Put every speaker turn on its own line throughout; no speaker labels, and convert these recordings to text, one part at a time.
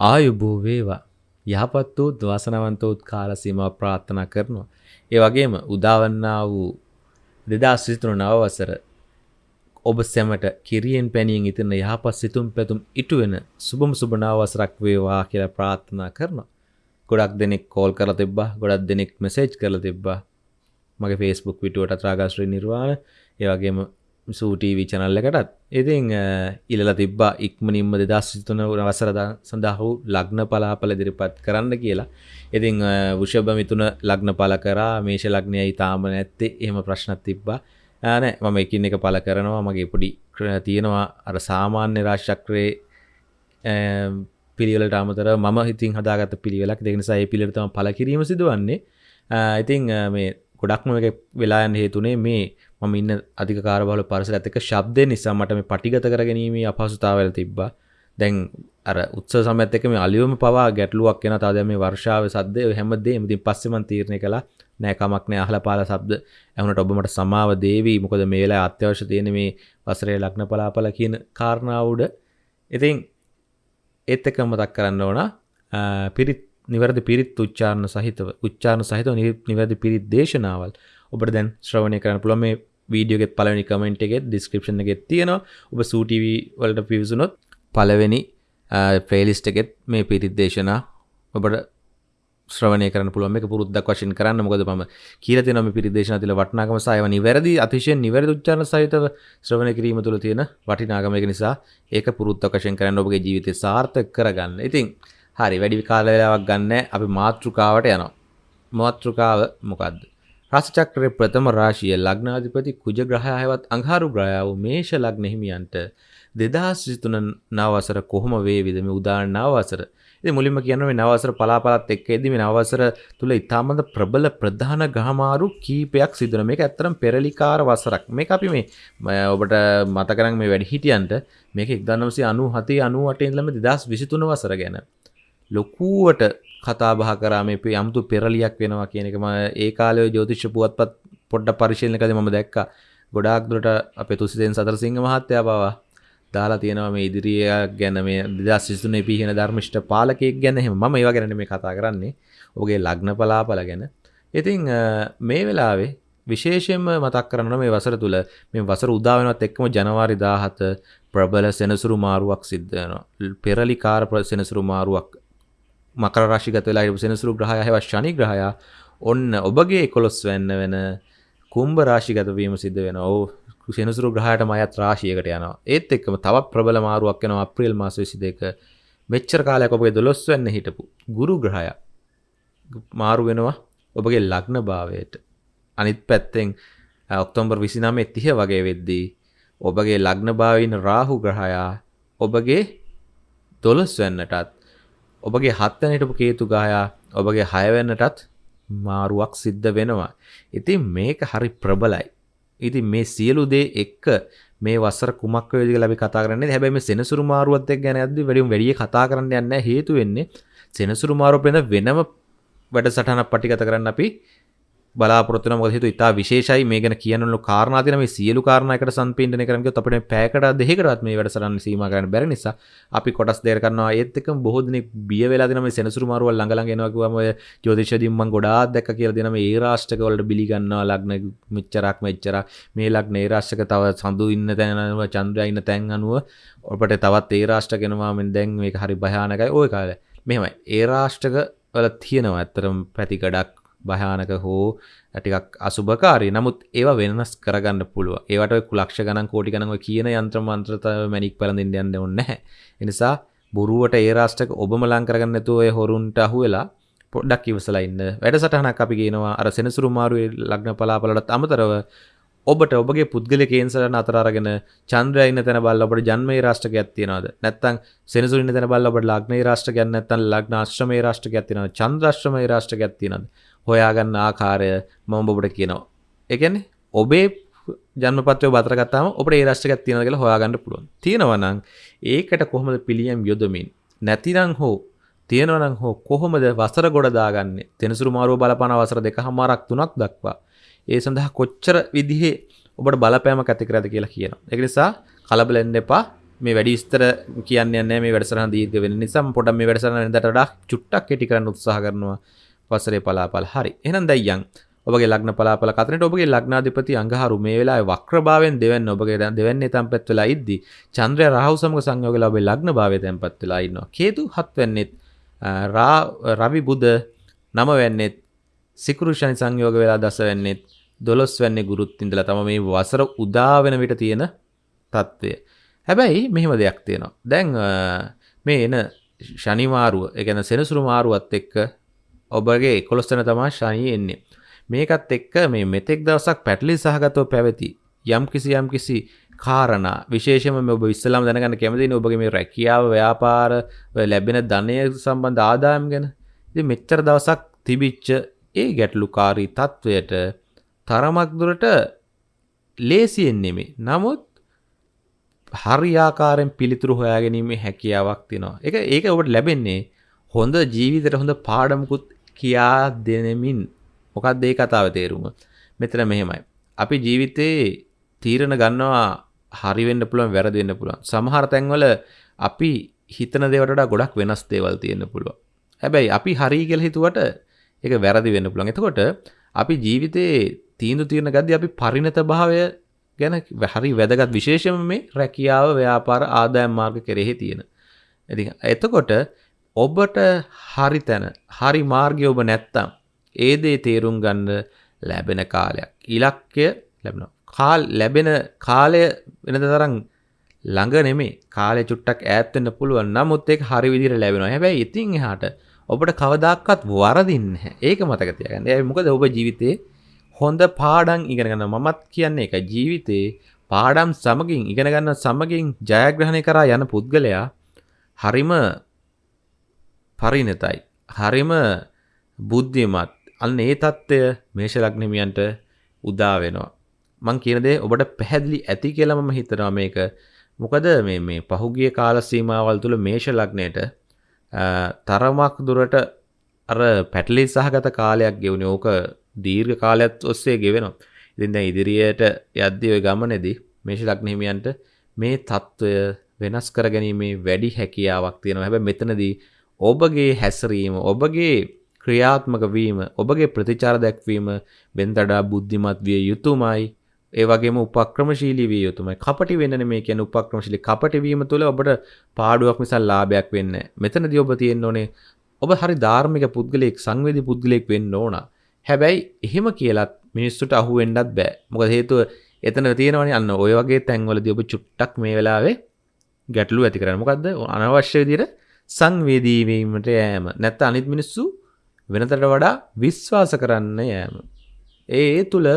ආයුබෝ වේවා යහපත් වූ දවාසනවන්තවත් කාල සීමාව ප්‍රාර්ථනා කරනවා. ඒ වගේම උදාවන්නා වූ දෙදස් විසිතුරු නවවසර ඔබ සැමට කිරියෙන් පැනියෙන් ඉතින්න යහපත් සිතුම් පැතුම් ඉටුවෙන සුබම සුභනාවසරක් වේවා කියලා ප්‍රාර්ථනා කරනවා. ගොඩක් දෙනෙක් කෝල් කර තිබ්බා ගොඩක් දෙනෙක් මෙසේජ් කල තිබ්බා මගේ ෆේස්බුක් විටුවට ත්‍රාගශ්‍රී නිර්වාණ ඒවගේම සූටීවී චනල්ල එකටත්. ඉතිං ඉල්ල තිබ්බා ඉක්මනින්ම දෙදස් සිතුන වසර සඳහු ලග්න පලාපල දිරිපත් කරන්න කියලා. ඉතිං වෘෂභ මිතුන ලග්න පල කරා මේෂ ලග්නය ඉතාම නැත්තේ. එහෙම ප්‍රශ්නත් තිබ්බා. ෑනෑ මම එකින් එක පල කරනවා. මගේ පොඩි තියෙනවා අර සාමාන්‍ය රාශක්‍රයේ පිළිවලට අමතර ම හිතින් හදාගත පිළිවෙලක්. දෙනිසා ඒ පිළිටම පල කිරීම සිදුවන්නේ. ඉතිං මේ ගොඩක්ම එක වෙලායන් හේතුනේ මේ මම ඉන්න අධික කාරබල පරස ඇතක ශබ්දය නිසා මට මේ පටිගත කර ගැනීමේ අපහසුතාවල තිබ්බා. දැන් අර උත්ස සමඇත්තක මේ අලියුවම පවා ගැටලුවක් කියෙන තාද මේ වර්ෂාව සද්දය හැමදේ මතින් පස්සෙමන් තීරණය කලා නෑකමක්න අහල පාල සබ්ද ඇවුණට ඔබමට සමාව දේවී. මොකද මේලා අත්‍යවශ්‍ය තියෙන මේ වසරේ ලක්න පලාපල කියන කාරණාවුඩ ඉතින් ඒත් එක මතක් කරන්න ඕන පිරිත් නිවැරදි පිරිත් උච්චාරණ සහිතව උච්චාරණ සහිතව නිවැරදි පිරිත් දේශනාවල්. ඔබට දැන් ශ්‍රවණය කරන්න පුළුවන් මේ වීඩියෝගෙත් පළවෙනි කමෙන්ට් එකේ ඩිස්ක්‍රිප්ෂන් එකේ තියෙනවා ඔබ සූ TV වලට පිවිසුනොත් පළවෙනි ප්ලේලිස්ට් එකෙත් මේ පිරිත් දේශනා ඔබට ශ්‍රවණය කරන්න පුළුවන් එක පුරුද්දක් වශයෙන් කරන්න මොකද මම කියලා තියෙනවා මේ පිරිත් දේශනා තුළ වටිනාකම සහ ඒවා නිවැරදි අතිශයින් නිවැරදි උච්චාරණ සහිතව ශ්‍රවණය කිරීම තුළ තියෙන වටිනාකම ඒක නිසා ඒක පුරුද්දක් වශයෙන් කරන්න ඔබගේ ජීවිතය සාර්ථක කරගන්න. ඉතින් හරි වැඩි කාල වෙලාවක් ගන්න අපි මාතෘකාවට යනවා. මාතෘකාව මොකක්ද? රාශිචක්‍රයේ ප්‍රථම රාශිය ලග්නාධිපති කුජ ග්‍රහයවත් අඟහරු ග්‍රහයව මේෂ ලග්න හිමියන්ට 2023 නවවසර කොහොම වේවිද මේ උදාහරණ නවවසර. ඉතින් මුලින්ම කියනවා මේ නවවසර පලාපලත් එක්ක එද්දි මේ නවවසර තුල ඉතාමත් ප්‍රබල ප්‍රධාන ග්‍රහමාරු කීපයක් සිදු වෙනවා. මේක ඇත්තටම පෙරලිකාර වසරක්. මේක අපි මේ ඔබට මතක නම් මේ වැඩි හිටියන්ට මේක 1997 98 ඉඳලම 2023 වසර ගැන ලොකුවට කතා බහ කරා මේ යම්තු පෙරලියක් වෙනවා කියන එක මම ඒ කාලේ ජ්‍යොතිෂ පුවත්පත් පොඩ්ඩක් පරිශීලනකදී මම දැක්කා. ගොඩාක් දුරට අපේ තුසිතෙන් සතරසිංහ මහත්තයා පවා දාලා තියෙනවා මේ ඉදිරිය ගැන මේ 2023 පිහින ධර්මිෂ්ඨ පාලකයෙක් ගැන එහෙම මම ඒවා ගැන මේ කතා කරන්නේ. ඔහුගේ ලග්න පලාපල ගැන. ඉතින් මේ වෙලාවේ විශේෂයෙන්ම මතක් කරන්න මේ වසර තුල මේ වසර උදා වෙනවත් එක්කම ජනවාරි 17 ප්‍රබල සෙනසුරු මාරුවක් සිද්ධ වෙනවා. පෙරලිකාර සෙනසුරු මාරුවක් මකර රශිගත වෙලා හිටපු සෙනසුරු ග්‍රහය හැවත් ශනි ග්‍රහයා ඔන්න ඔබගේ 11 වෙන්න වෙන කුම්භ රාශිගත වීම සිද්ධ වෙනවා. ඔව් සෙනසුරු ග්‍රහයටම අයත් රාශියකට යනවා. ඒත් එක්කම තවත් ප්‍රබල මාරුවක් වෙනවා අප්‍රේල් මාස 22 මෙච්චර කාලයක් ඔබගේ 12 වෙන්න හිටපු ගුරු ග්‍රහයා මාරු වෙනවා ඔබගේ ලග්න භාවයට. අනිත් පැත්තෙන් ඔක්තෝබර් 29 30 වගේ වෙද්දී ඔබගේ ලග්න භාවයින රාහු ග්‍රහයා ඔබගේ 12 වෙන්නටත් ඔබගේ හත්වන හිටපු කේතු ගායා ඔබගේ හයවන්නටත් මාරුවක් සිද්ධ වෙනවා. ඉතින් මේක හරි ප්‍රබලයි. ඉතින් මේ සියලු දේ එක්ක මේ වසර කුමක් වේද කියලා අපි කතා කරන්නේ. හැබැයි මේ සෙනසුරු මාරුවත් එක්ක ගැන යද්දි වැඩිම වැඩි කතා කරන්න යන්නේ හේතු වෙන්නේ සෙනසුරු මාරුව වෙන වෙනම වැඩසටහනක් පටිගත කරන්න අපි බලාපොරොත්තු වෙනවා. මොකද හේතුව ඉතා විශේෂයි මේ ගැන කියනලු කාරණා තියෙන මේ සියලු කාරණා එකට සම්පීඩනය කරන්න ගියොත් අපිට පැයකට දෙකකටවත් මේ වැඩසටහන සීමා කරන්න බැරි නිසා අපි කොටස් දෙකකට කරනවා. ඒත් එක්කම බොහෝ දෙනෙක් බිය වෙලා දෙනවා. මේ සෙනසුරු මාරුවල් ළඟ ළඟ එනවා කිව්වම ඔය ජ්‍යොතිෂයේදී මම ගොඩාක් දැක්ක කියලා දෙනවා. මේ ඒ රාෂ්ටක වලට බිලි ගන්නවා. ලග්න මෙච්චරක් මෙච්චරක්. මේ ලග්න ඒ රාෂ්ටක තව සඳු ඉන්න තැන අනුව චන්ද්‍රයා ඉන්න තැන් අනුව ඔබට තවත් ඒ රාෂ්ටක එනවා. මෙන් දැන් මේක හරි භයානකයි. ওই කාලේ මෙහෙමයි. ඒ රාෂ්ටක වල තියෙනවා ඇත්තරම් පැති ගඩක් භයානක හෝ ටිකක් අසුභකාරී. නමුත් ඒවා වෙනස් කරගන්න පුළුව ඒවට කුලක්ෂ ගණන් කෝටි ගණන්ව කියන යන්ත්‍ර මන්ත්‍රත මැනික් පලඳින්න යන්න ඔන්න නැහැ. එනිසා බොරුවට ඒ රාෂ්ටක ඔබම ලං කරගන්න නැතුව ඔය හොරුන්ට අහු වෙලා පොඩ්ඩක් ඉවසලා ඉන්න. වැඩසටහනක් අපි කියනවා අර සෙනසුරු මාරුවේ ලග්න පලාපලටත් අමතරව ඔබට ඔබගේ පුද්ගල කේන්සරන අතරගෙන චන්ද්‍රය ඉන්න තැන බල්ල ඔබට ජන්මේ රාෂ්ටකයක් තියෙනවද? නැත්තම් සෙනසුරු ඉන්න තැන බල්ල ඔබට ලග්නේ රාෂ්ටකයක් නැත්තම් ලග්න අශ්‍රමේ රාෂ්ටකයක් තියෙනවද? චන්ද්‍රාශ්‍රමේ රාෂ්ටකයක් තියෙනවද? හොයාගන්න ආකාරය මම ඔබට කියනවා. එකන්නේ ඔබේ ජන්මපත්‍රය බතරගත්තාම ඔබට ඒ රශ්ටකත් තියෙන කියලා හොයාගන්න පුළුවන්. තියෙනවනං ඒකට කොහොමද පිළියම් යොදමින්? නැතිනං හෝ තියෙනවනං හෝ කොහොමද වසර ගොඩදාගන්න තෙනසුරු මාරුව බලපන වසර දෙක හමාරක් තුනක් දක්වා. ඒ සඳහා කොච්චර විදිහේ ඔබට බලපෑම ඇතිකරද කියලා කියන එක නිසා කලබලෙන්න්න එපා. මේ වැඩි ස්තර කියන්න මේ වැඩසරහ දීර්ග වෙන නිසම් පොට මේ වැඩසරන දට වඩා චුට්ටක් කෙටි කරන්න උත්සාහ කරනවා. වසරේ පලාපල් හරි එහනම් දැයියන් ඔබගේ ලග්න පලාපල කතරට ඔබගේ ලග්නාධිපති අංගහරු මේ වෙලා වක්‍රභාවෙන් දෙවන්න ඔබගේ දෙවන්නේ තම්පත් වෙලා ඉද්දි චන්ද්‍රය රහවසමක සංයෝග ලබේ ලග්න භාවය තැන්පත් වෙලා ඉන්නවා කේතු හත්වන්නෙත් රවි බුද්ධ නම වෙන්නෙත් සිකුරුෂණි සංයෝග වෙලා දස වෙන්නෙත් දොළොස් වැන්නේ ගුරුත් ඉඳලා තම මේ වසර උදා වෙන විට තියෙන තත්ත්වය. හැබැයි මෙහෙම දෙයක් තියෙනවා. දැන් මේ එන ශනිමාරුව එකන සෙනසුරු මාරුවත් එක්ක ඔබගේ එකොළොස්තන තමා ශනී එන්නේ. මේකත් එක්ක මේ මෙතෙක් දවසක් පැටලි සහගතව පැවති යම් කිසි යම් කිසි කාරණා. විශේෂම ඔබ ඉස්සලාම් දැනගන්න කැමතින ඔබගේ මේ රැකියාව ව්‍යාපාර ලැබෙන ධනය සම්බන්ධ ආදායම් ගැන. ඉතින් මෙච්චර දවසක් තිබිච්ච ඒ ගැටලුකාරී තත්වයට තරමක් දුරට ලේසියෙන් නෙමේ නමුත් හරියාකාරෙන් පිළිතුරු හොයාගැනීමේ හැකියාවක් තියෙනවා. එක ඒක ඔබට ලැබෙන්නේ හොඳ ජීවිතයට හොඳ පාඩමකුත් කියා දෙනමින්. මොකක්ද ඒ කතාව තේරුම? මෙතන මෙහෙමයි. අපි ජීවිතේ තීරණ ගන්නවා හරි වෙන්න පුළුවන් වැරදි වෙන්න පුළුවන්. සමහර තැන්වල අපි හිතන දේවට වඩා ගොඩක් වෙනස් දේවල් තියෙන්න පුළුවන්. හැබැයි අපි හරි කියලා හිතුවට ඒක වැරදි වෙන්න පුළුවන්. එතකොට අපි ජීවිතේ තීන්දුව తీරන ගද්දී අපි පරිණත භාවය ගැන හරි වැදගත් විශේෂම මේ රැකියාව ව්‍යාපාර ආදායම් මාර්ග කෙරෙහි තියෙන. ඉතින් එතකොට ඔබට හරි තැන හරි මාර්ගය ඔබ නැත්තම් ඒ දේ තේරුම් ගන්න ලැබෙන කාලයක්. ඉලක්කය ලැබෙනවා. කාල් ලැබෙන කාලය වෙනද තරම් ළඟ නෙමේ කාලය චුට්ටක් ඈත් වෙන්න පුළුවන්. නමුත් ඒක හරි විදිහට ලැබෙනවා. හැබැයි ඉතින් එහාට ඔබට කවදාකවත් වරදින්නේ නැහැ. ඒක මතක තියාගන්න. ඒ මොකද ඔබ ජීවිතේ හොඳ පාඩම් ඉගෙන ගන්න මමත් කියන්නේ ඒක ජීවිතේ පාඩම් සමගින් ඉගෙන ගන්න සමගින් ජයග්‍රහණය කරා යන පුද්ගලයා හරිම පරිණතයි. හරිම බුද්ධිමත්. අන්න ඒ தত্ত্বය මේෂ ලග්නමියන්ට උදා වෙනවා. මං කියන දේ ඔබට පැහැදිලි ඇති කියලා මම හිතනවා මේක. මොකද මේ මේ පහුගිය කාල සීමාවල් තුල මේෂ ලග්නයට තරමක් දුරට අර පැටලි සහගත කාලයක් ගෙවුණේ. ඕක දීර්ඝ කාලයක් ඔස්සේ ගෙවෙනවා. ඉතින් දැන් ඉදිරියට යද්දී ওই ගමනේදී මේෂ ලග්න හිමියන්ට මේ తত্ত্বය වෙනස් කරගැනීමේ වැඩි හැකියාවක් තියෙනවා. හැබැයි මෙතනදී ඔබගේ හැසිරීම ඔබගේ ක්‍රියාත්මක වීම ඔබගේ ප්‍රතිචාර දැක්වීම බෙන්තඩා බුද්ධිමත් විය යුතුමයි. ඒ වගේම උපක්‍රමශීලී විය යුතුමයි. කපටි වෙන්න මේ කියන උපක්‍රමශීලී. කපටි වීම තුළ ඔබට පාඩුවක් මිසල් ලාභයක් වෙන්න මෙතනදී ඔබ තියෙන්න ඕනේ ඔබ හරි ධාර්මික පුද්ගලයෙක් සංවේදී පුද්ගලයෙක් වෙන්න ඕන. හැබැයි එහෙම කියලත් මිනිස්සුට අහු වෙන්නත් බෑ. මොකද හේතුව එතන තියෙනවනේ අන්න ඔය වගේ තැන්වලදී ඔබ චුට්ටක් මේ වෙලාවේ ගැටලු ඇති කරන්න. මොකද්ද? අනවශ්‍ය විදිහට සංවේදී වීමට යෑම. නැත්නම් අනිත් මිනිස්සු වෙනතට වඩා විශ්වාස කරන්න යෑම. ඒ තුළ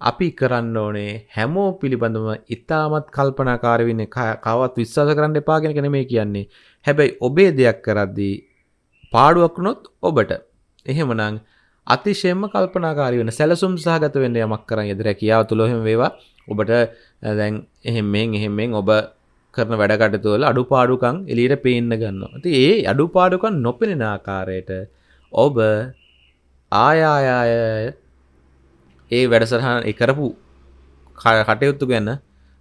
අපි කරන්න ඕනේ හැමෝ පිළිබඳම ඉතාමත් කල්පනාකාර වෙන්න කවත් විශ්වාස කරන්න එපාගෙන කෙන මේ කියන්නේ. හැබැයි ඔබේ දෙයක් කරද්දී පාඩුවක්නොත් ඔබට. එහෙමනං අතිශයම කල්පනාකාරි වෙන සැලසුම් සහගත වෙන්න යමක් කරන්න ෙදර කියාව තුළොහෙම වේවා. ඔබට දැන් එහෙමෙන් එහෙමෙන් ඔබ කරන වැඩකටතුවල අඩු පාඩුකං එලියට පේන්න ගන්න. ති ඒ අඩු පාඩුකන් නොපෙනෙන ආකාරයට ඔබ ආයායාය ඒ වැඩසටහන් එකරපු කටයුත්තු ගැන්න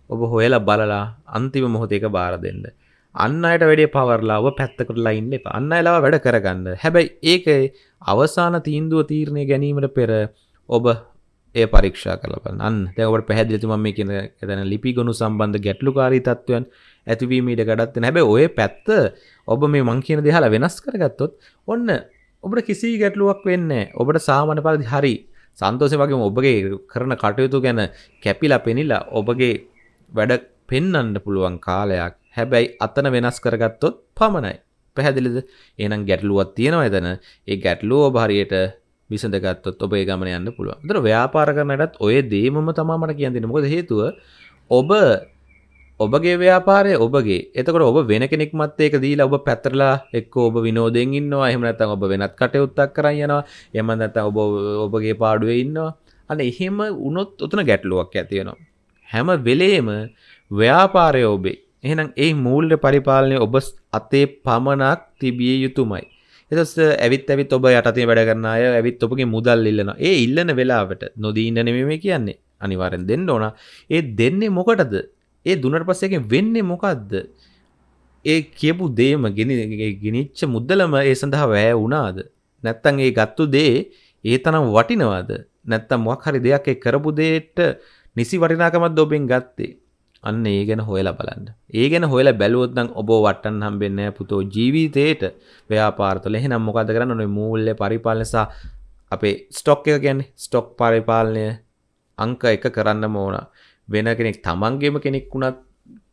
ඔබ හොයලා බලලා අන්තිම මොහොතේක බාර දෙන්න. අන්න අයට වැඩේ පවරලා ඔබ පැත්තකට ඉන්න එපා. අන්න අයලා වැඩ කරගන්න. හැබැයි ඒක අවසාන තීන්දුව තීරණය ගැනීමට පෙර ඔබ ඒ පරීක්ෂා කරලා බලන්න. අන්න දැන් ඔබට පැහැදිලි මම මේ කියන එතන ලිපි ගොනු සම්බන්ධ ගැටලුකාරී තත්ත්වයන් ඇතිවීම ඉඩ ගඩත් වෙන. හැබැයි ওই පැත්ත ඔබ මේ මං කියන දේ අහලා වෙනස් කරගත්තොත් ඔන්න ඔබට කිසි ගැටලුවක් වෙන්න ඔබට සාමන පරිදි හරි සන්තෝසය වගේ ඔබගේ කරන කටයුතු ගැන කැපිලා පෙනිලා ඔබගේ වැඩ පෙන්නන්න පුළුවන් කාලයක්. හැබැයි අතන වෙනස් කරගත්තොත් පමණයි. පැහැදිලිද? ඒනම් ගැටලුවත් තියෙනවා එතන. ඒ ගැටලුව ඔබහරියට විසඳගත්තොත් ඔබේ ගමන යන්න පුළුවන්. දර ව්‍යාපාර කරනටත් ඔය දේමම තමාමට කියන්තින මොකද හේතුව ඔබ ඔබගේ ව්‍යාපාරය ඔබගේ. එතකට ඔබ වෙන කෙනෙක් මත් ඒක දීලා ඔබ පැතරලා එක්ක ඔබ විනෝදෙන් ඉන්නවා. එහෙම නැත්නම් ඔබ වෙනත් කටයුත්තක් කරන් යනවා. එහෙම නැත්නම් ඔබ ඔබගේ පාඩුවේ ඉන්නවා. අන්න එහෙම වුණොත් උතන ගැටලුවක් ඇති වෙනවා. හැම වෙලේම ව්‍යාපාරය ඔබේ. එහෙනම් ඒ මූල්‍ය පරිපාලනය ඔබ අතේ පමණක් තිබිය යුතුමයි. එතස් ඇවිත් ඇවිත් ඔබ යටතේ වැඩ කරන අය ඇවිත් ඔබගේ මුදල් ඉල්ලනවා. ඒ ඉල්ලන වෙලාවට නොදී ඉන්න නෙමෙයි කියන්නේ. අනිවාර්යෙන් දෙන්න ඕන. ඒ දෙන්නේ මොකටද? ඒ දුන්නට පස්සේ එකෙන් වෙන්නේ මොකද්ද? ඒ කියපු දේම ගෙන ගෙනිච්ච මුද්දලම ඒ සඳහා වැය වුණාද? නැත්තම් ඒ ගත්තු දේ ඒ තරම් වටිනවද? නැත්තම් මොකක් හරි දෙයක් ඒ කරපු දෙයට නිසි වටිනාකමක් ඔබෙන් ගත්තේ? අන්න ඒ ගැන හොයලා බලන්න. ඒ ගැන හොයලා බැලුවොත් නම් ඔබ වටන්න හම්බෙන්නේ නැහැ පුතෝ ජීවිතේට ව්‍යාපාරවල. එහෙනම් මොකද කරන්න ඕනේ? මූල්‍ය පරිපාලනය සහ අපේ ස්ටොක් එක කියන්නේ ස්ටොක් පරිපාලනය අංක එක කරන්න ඕන. වෙන කෙනෙක් තමන්ගේම කෙනෙක් වුණත්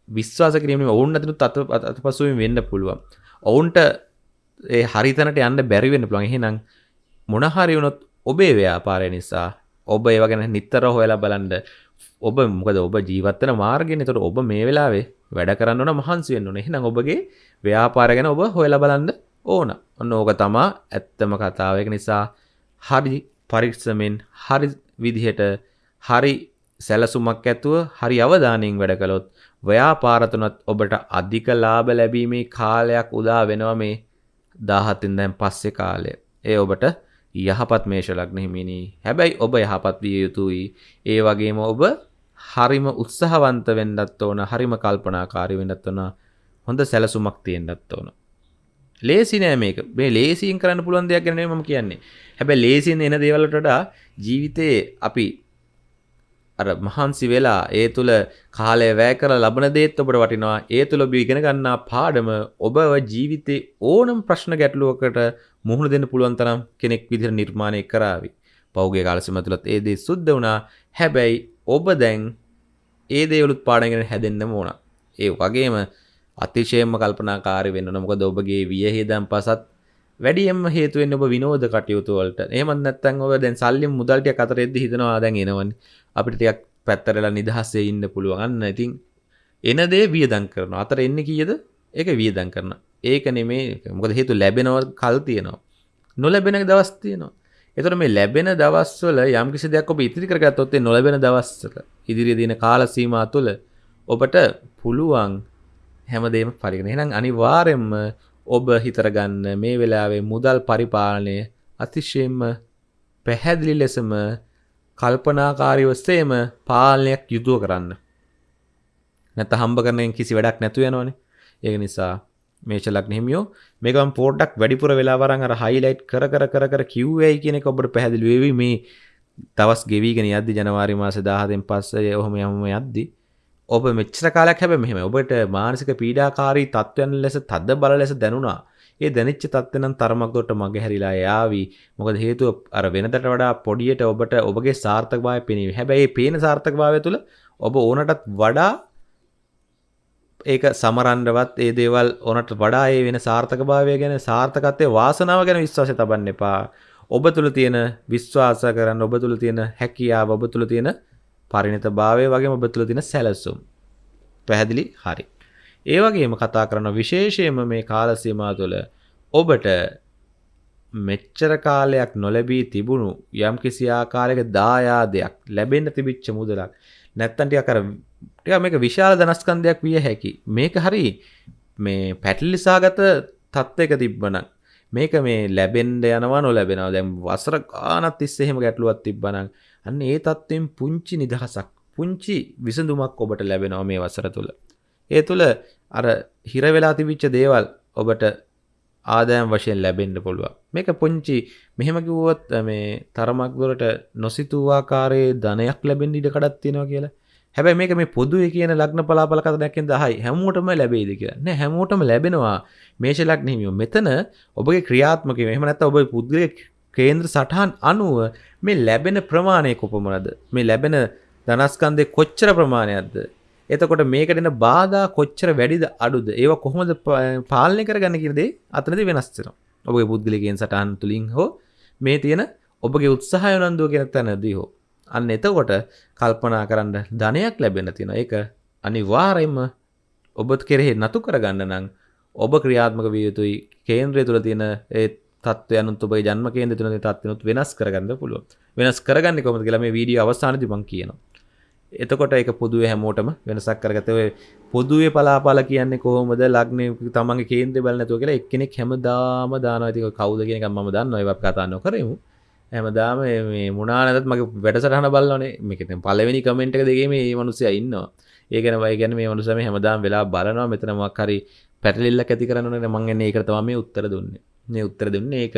විශ්වාස කිරීමේ ඔවුන් අතනුත් අත අතපසුවෙන් වෙන්න පුළුවන්. ඔවුන්ට ඒ හරිතනට යන්න බැරි වෙන්න පුළුවන්. එහෙනම් මොන හරි වුණොත් ඔබේ ව්‍යාපාරය නිසා ඔබ ඒව ගැන නිතර හොයලා බලන්න ඔබ මොකද ඔබ ජීවත්තන මාර්ගෙන තොට ඔබ මේ වෙලාවේ වැඩ කරන්න මහන්සි වෙන්න ඕන. එහෙනම් ඔබගේ ව්‍යාපාර ගැන ඔබ හොයලා බලන්න ඕන. ඔන්න ඕක තමා ඇත්තම කතාවක නිසා හරි පරික්ෂමෙන් හරි විදිහට හරි සැලසුමක් ඇතුව හරි අවධානයෙන් වැඩ කළොත් ව්‍යාපාරතුනත් ඔබට අධික ලාභ ලැබීමේ කාලයක් උදා වෙනවා මේ දාහතින් දැන් පස්සේ කාලය. ඒ ඔබට යහපත් මේෂ ලග්න හිමිනි. හැබැයි ඔබ යහපත් විය යුතුයි. ඒ වගේම ඔබ හරිම උත්සාහවන්ත වෙන්නත් ඕන, හරිම කල්පනාකාරී වෙන්නත් ඕන. හොඳ සැලසුමක් තියෙන්නත් ඕන. ලේසි නෑ මේක. මේ ලේසියෙන් කරන්න පුළුවන් දෙයක් ගැන නෙමෙයි මම කියන්නේ. හැබැයි ලේසියෙන් එන දේවල් වලට ජීවිතේ අපි අර මහන්සි වෙලා ඒ තුළ කාලය වැය කර ලබන දේත් ඔබට වටිනවා ඒ තුළ ඔබ ඉගෙන ගන්නා පාඩම ඔබ ජීවිතේ ඕනම් ප්‍රශ්න ගැටලුවකට මුහුණ දෙන්න පුළුවන් තරම් කෙනෙක් විදිහට නිර්මාණය කරાવી. පෞගේ කාල සීම තුලත් ඒ දේ සුද්ධ වුණා. හැබැයි ඔබ දැන් ඒ දේවලුත් පාඩම් කරගෙන හැදෙන්නම ඕන. ඒ වගේම අතිශයම කල්පනාකාරී වෙන්න ඕන. මොකද ඔබගේ වියහිදම් පසත් වැඩියම හේතු වෙන්නේ ඔබ විනෝද කටයුතු වලට. එහෙමත් නැත්නම් ඔබ දැන් සල්ලි මුදල් ටික අතරෙද්දි හිතනවා දැන් එනවනේ. අපිට ටිකක් පැත්තරලා නිදහසේ ඉන්න පුළුවන්. අන්න ඉතින් එන දේ වියදම් කරනවා. අතර එන්නේ කීයද? ඒක වියදම් කරනවා. ඒක නෙමේ මොකද හේතු ලැබෙනව කල් තියෙනවා. නොලැබෙන දවස් තියෙනවා. එතකොට මේ ලැබෙන දවස්වල යම් කිසි දෙයක් ඔබ ඉතිරි කරගත්තොත් ඒ නොලැබෙන දවස්වල ඉදිරියේ දින කාල සීමා තුළ ඔබට පුළුවන් හැමදේම පරිගන. එහෙනම් අනිවාර්යෙන්ම ඔබ හිතර ගන්න මේ වෙලාවේ මුදල් පරිපාලනය අතිශයින්ම පැහැදිලි ලෙසම කල්පනාකාරීව සේම පාලනයක් යුතුව කරන්න. නැත්නම් හම්බ කරන කිසි වැඩක් නැතු වෙනවනේ. ඒක නිසා මේෂ ලග්න හිමියෝ මේකම පොඩ්ඩක් වැඩිපුර වෙලා වරන් අර හයිලයිට් කර කර කර කර කිව්වයි කියන එක ඔබට පැහැදිලි වෙවි මේ දවස් ගෙවිගෙන යද්දි ජනවාරි මාසේ 10 දෙන් පස්සේ ඔහොම යමම යද්දි ඔබ මෙච්චර කාලයක් හැබැයි මෙහෙම ඔබට මානසික පීඩාකාරී තත්ත්වයන් ලෙස තද බල ලෙස දැනුණා. ඒ දැනෙච්ච තත්ත්වෙ නම් තරමක් දුරට මග හැරිලා යාවි. මොකද හේතුව අර වෙනදට වඩා පොඩියට ඔබට ඔබගේ සාර්ථකභාවය පෙනීවි. හැබැයි මේ පේන සාර්ථකභාවය තුළ ඔබ ඕනටත් වඩා ඒක සමරන්නවත් ඒ දේවල් ඕනට වඩා ඒ වෙන සාර්ථකභාවය ගැන සාර්ථකත්වයේ වාසනාව ගැන විශ්වාසය තබන්න එපා. ඔබ තුළ තියෙන විශ්වාස කරන්න ඔබ තුළ තියෙන හැකියාව ඔබ තුළ තියෙන පරිණතභාවය වගේම ඔබ තුළ තියෙන සැලසුම්. පැහැදිලි? හරි. ඒ වගේම කතා කරන විශේෂයෙන්ම මේ කාල සීමා තුළ ඔබට මෙච්චර කාලයක් නොලැබී තිබුණු යම් කිසි ආකාරයක දායාදයක් ලැබෙන්න තිබිච්ච මුදලක් නැත්තම් ටිකක් අර ටික මේක විශාල ධනස්කන්ධයක් විය හැකි. මේක හරි මේ පැටලිසාගත තත්ත්වයක තිබ්බනම් මේක මේ ලැබෙන්න යනවා නොලැබෙනවා. දැන් වසර ගානක් තිස්සේ එහෙම ගැටලුවක් තිබ්බනම් අන්න ඒ තත්ත්වෙන් පුංචි නිදහසක් පුංචි විසඳුමක් ඔබට ලැබෙනවා මේ වසර තුල. ඒ තුල අර හිර වෙලා තිබිච්ච දේවල් ඔබට ආදායම් වශයෙන් ලැබෙන්න පුළුවන්. මේක පුංචි මෙහෙම කිව්වොත් මේ තරමක් දුරට නොසිතූ ආකාරයේ ධනයක් ලැබෙන්න ඉඩ කඩක් තියෙනවා කියලා. හැබැයි මේක මේ පොදුවේ කියන ලග්න පලාපල කතනයක්ෙන් 10යි හැමෝටම ලැබෙයිද කියලා. නෑ හැමෝටම ලැබෙනවා මේෂ ලග්න හිමියෝ. මෙතන ඔබගේ ක්‍රියාත්මක වීම. එහෙම නැත්නම් ඔබේ පුද්ගලික කේන්ද්‍ර සටහන් අනුව මේ ලැබෙන ප්‍රමාණය කොපමණද? මේ ලැබෙන ධනස්කන්ධේ කොච්චර ප්‍රමාණයක්ද? එතකොට මේකට එන බාධා කොච්චර වැඩිද අඩුද? ඒවා කොහොමද පාලනය කරගන්න කියන දේ අතනදී වෙනස් වෙනවා. ඔබගේ පුද්ගලිකයන් සටහන් තුලින් හෝ මේ තියෙන ඔබගේ උත්සාහය උනන්දුව කියන තැනදී හෝ අන්න එතකොට කල්පනා කරන්න ධනයක් ලැබෙන තියෙන ඒක අනිවාර්යයෙන්ම ඔබත් කෙරෙහි නතු කරගන්න නම් ඔබ ක්‍රියාත්මක විය යුතුයි. කේන්ද්‍රය තුළ තියෙන ඒ තත්ත්වයනුත් ඔබේ ජන්ම කේන්ද්‍රය තුළ තියෙන තත්ත්වනුත් වෙනස් කරගන්න පුළුවන්. වෙනස් කරගන්නේ කොහොමද කියලා මේ වීඩියෝ අවසානයේදී මම කියනවා. එතකොට ඒක පොදුවේ හැමෝටම වෙනසක් කරගත ඔය පොදුවේ පලාපල කියන්නේ කොහොමද? ලග්නේ තමන්ගේ කේන්ද්‍රය බලන්න නැතුව කියලා එක්කෙනෙක් හැමදාම දානවා. ඉතින් කවුද කියන එක මම දන්නවා. ඒවත් කතා නොකරමු. හැමදාම මේ මුණනාදත් මගේ වැඩසටහන බලන්නේ මේක පලවෙනි කමෙන්ට් එක දෙකේ මේ මනුස්සයා ඉන්නවා. ඒගැන වයි ගැන මේ මනුසම හැමදාම් වෙලා බලනවා. මෙතනමක් හරි පැටලිල්ල ඇති කරන්න මංගෙන ඒක තම මේ උත්තර දුන්නේ. මේ උත්තර දුන්නේ ඒක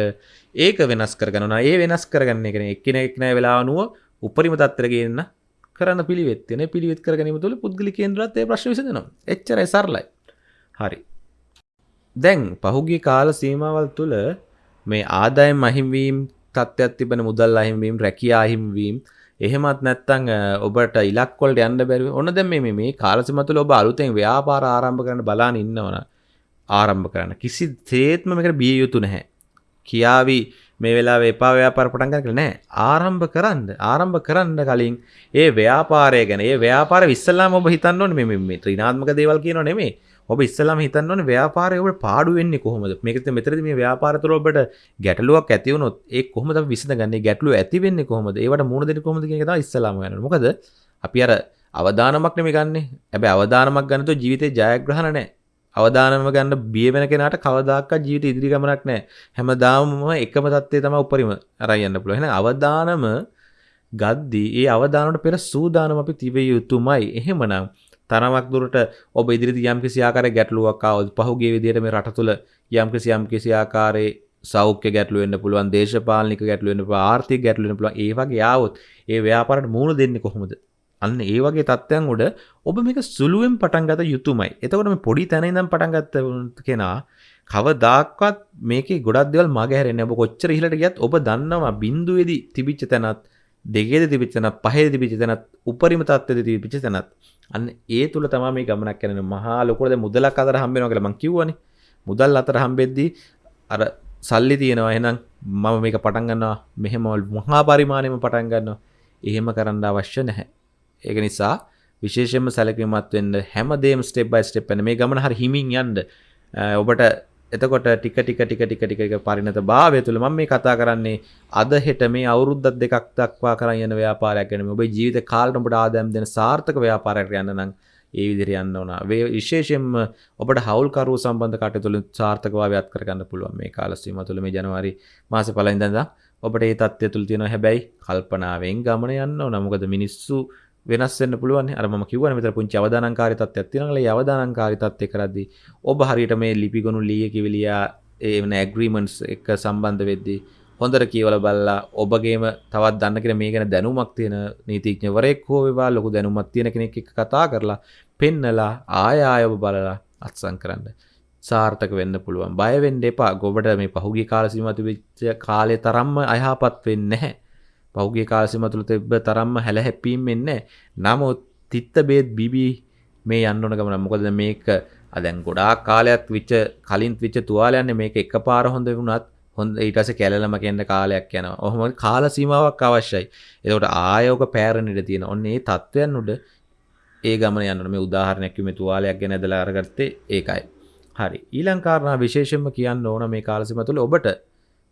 ඒක වෙනස් කරගන්න ඒ වෙනස් කරගන්න එකන එක්කෙන එක්නෑ වෙලානුව උපරිම තත්තරගන්න කරන්න පිළිවෙත්තින පිළිවෙත් කරගනීම තුළ පුද්ගලි කේන්ද්‍රත්තේ ප්‍රශ් විසදනවා එච්චර සරලයි. හරි. දැන් පහුගේ කාල සීමාවල් තුළ මේ ආදායම් මහිම්වීම් තත්ත්වයක් තිබෙන මුදල් අහිම්වීම් රැකියා අහිම්වීම්. එහෙමත් නැත්තං ඔබට ඉලක්කොල්ට යන්න බැරි ඔන්න දැම මේ මේ කාලසිමතුල ඔබ අලුතෙන් ව්‍යාපාර ආරම්භ කරන බලාන ඉන්නවන ආරම්භ කරන්න. කිසි තේත්ම මේකට බිය යුතු නැහැ. කියාවී මේ වෙලා එපා ව්‍යාපාර පටන් ගන්න නෑ ආරම්භ කරන්න ආරම්භ කරන්න කලින් ඒ ව්‍යාපාරය ගැන ඒ ව්‍යාපාර විස්සල්ලාම ඔබ හිතන්න ඕනේ මේ මේ ත්‍රිනාත්මක දේවල් කියනව නෙමෙයි. ඔබ ඉස්සලාම හිතන්න ඕනේ ව්‍යාපාරය ඔබට පාඩු වෙන්නේ කොහොමද මේකත් මෙතනදී මේ ව්‍යාපාර තුළ ඔබට ගැටලුවක් ඇති වුණොත් ඒ කොහොමද අපි විසඳගන්නේ ගැටලුව ඇති වෙන්නේ කොහොමද ඒවට මුහුණ දෙන්නේ කොහොමද කියන එක තමයි ඉස්සලාම ගන්න මොකද අපි අර අවදානමක් නෙමෙයි ගන්නෙ හැබැයි අවදානමක් ගන්න තෝ ජීවිතේ ජයග්‍රහණ නැහැ අවදානම ගන්න බිය වෙන කෙනාට කවදාකවත් ජීවිත ඉදිරි ගමනක් නැහැ. හැමදාම එකම தත්ත්වය තමයි උපරිම අරන් යන්න පුළුවන්. එහෙනම් අවදානම ගද්දී ඒ අවදානකට පෙර සූදානම් අපි තිබිය යුතුමයි. එහෙමනම් තරමක් දුරට ඔබ ඉදිරිදි යම්කිසි ආකාරයක ගැටලුවක් ආවොත් පහුගිය විදිහට මේ රට තුළ යම්කිසි යම්කිසි ආකාරයේ සෞඛ්‍ය ගැටලු වෙන්න පුළුවන් දේශපාලනික ගැටලු වෙන්න පුළුවන් ආර්ථික ගැටලු වෙන්න පුළුවන් ඒ වගේ ආවොත් ඒ ව්‍යාපාරයට මූණ දෙන්නේ කොහොමද අන්න ඒ වගේ තත්ත්වයන් උඩ ඔබ මේක සුළුවෙන් පටන් ගත යුතුමයි. එතකොට මේ පොඩි තැන ඉඳන් පටන් ගත්ත කෙනා කවදාක්වත් මේකේ ගොඩක් දේවල් මගහැරෙන්නේ. ඔබ කොච්චර ඉහළට ගියත් ඔබ දන්නවා බිඳුවේදී තිබිච්ච තැනත් දෙකේද තිබිච්ච තැනත් පහේද තිබිච්ච තැනත් උපරිම තත්ත්වෙද තිබිච්ච තැනත් අන්න ඒ තුල තමයි මේ ගමනක් යන්නේ. මහා ලොකුට දැන් මුදලක් අතර හම්බ වෙනවා කියලා මං කිව්වනේ. මුදල් අතර හම්බෙද්දී අර සල්ලි තියෙනවා එහෙනම් මම මේක පටන් ගන්නවා මෙහෙම මහා පරිමාණයෙම පටන් ගන්නවා. එහෙම කරන්න අවශ්‍ය නැහැ. ඒක නිසා විශේෂයෙන්ම සැලකිලිමත් වෙන්න හැමදේම ස්ටෙප් බයි ස්ටෙප් යන මේ ගමන හරි හිමින් යන්න ඔබට එතකොට ටික ටික ටික ටික ටික පරිණත භාවය තුළ මම මේ කතා කරන්නේ අද හෙට මේ අවුරුද්දක් දෙකක් දක්වා කරන් යන ව්‍යාපාරයක් ගැන ඔබේ ජීවිත කාලෙට ඔබට ආදායම් දෙන සාර්ථක ව්‍යාපාරයකට යන්න නම් ඒ විදිහට යන්න ඕන. විශේෂයෙන්ම ඔබට හවුල්කරුවෝ සම්බන්ධ කටයුතු වලින් සාර්ථකභාවය අත් කරගන්න පුළුවන් මේ කාල සීමාව තුළ මේ ජනවාරි මාසේ පළවෙනිදා ඉඳන් ඔබට ඒ தත්ත්වය තුළ තියෙනවා හැබැයි කල්පනාවෙන් ගමන යන්න ඕන. මොකද මිනිස්සු වෙනස් වෙන්න පුළුවන් අර මම කිව්වනේ මෙතන පුංචි අවදානංකාරී තත්ත්වයක් තියෙනවා. ඒ අවදානංකාරී තත්ත්වය කරද්දී ඔබ හරියට මේ ලිපිගොනු ලීය කිවිලියා ඒ වෙන ඇග්‍රීමන්ට්ස් එක සම්බන්ධ වෙද්දී හොඳට කියවලා බලලා ඔබගේම තවත් දන්න කෙනෙක් මේ ගැන දැනුමක් තියෙන නීතිඥවරයෙක් හෝ වේවා ලොකු දැනුමක් තියෙන කෙනෙක් එක්ක කතා කරලා පෙන්නලා ආය ආය ඔබ බලලා අත්සන් කරන්න. සාර්ථක වෙන්න පුළුවන්. බය වෙන්න එපා. ඔබට මේ පහුගිය කාල සීමාව තිබිච්ච කාලේ තරම්ම අයහපත් වෙන්නේ නැහැ. පෞගේ කාලසිම තුළ තිබ්බ තරම්ම හැල හැපීම් එන්නේ නමුත් තිත්ත බේත් බිබී මේ යන්නන ගමන මොකද මේක අදැන් ගොඩා කාලයක් විච්ච කලින් විච්ච තුවාලයන්න මේක එක පාර හොඳ වුණත් හොඳ ඊටස කැලම කෙන්ට කාලයක් යන ඔහොම කාල සීමාවක් අවශ්‍යයි. එතකොට ආයෝක පෑරණිට තියෙන ඔන්න ඒ තත්ත්වයන් උඩ ඒ ගමන යන්න මේ උදාහරණයක්ම තුවාලයක් ගැන දලා අරගත්තේ ඒකයි. හරි. ඊලංකාරණ විශේෂෙන්ම කියන්න ඕන මේ කාලසිම තුළ ඔබට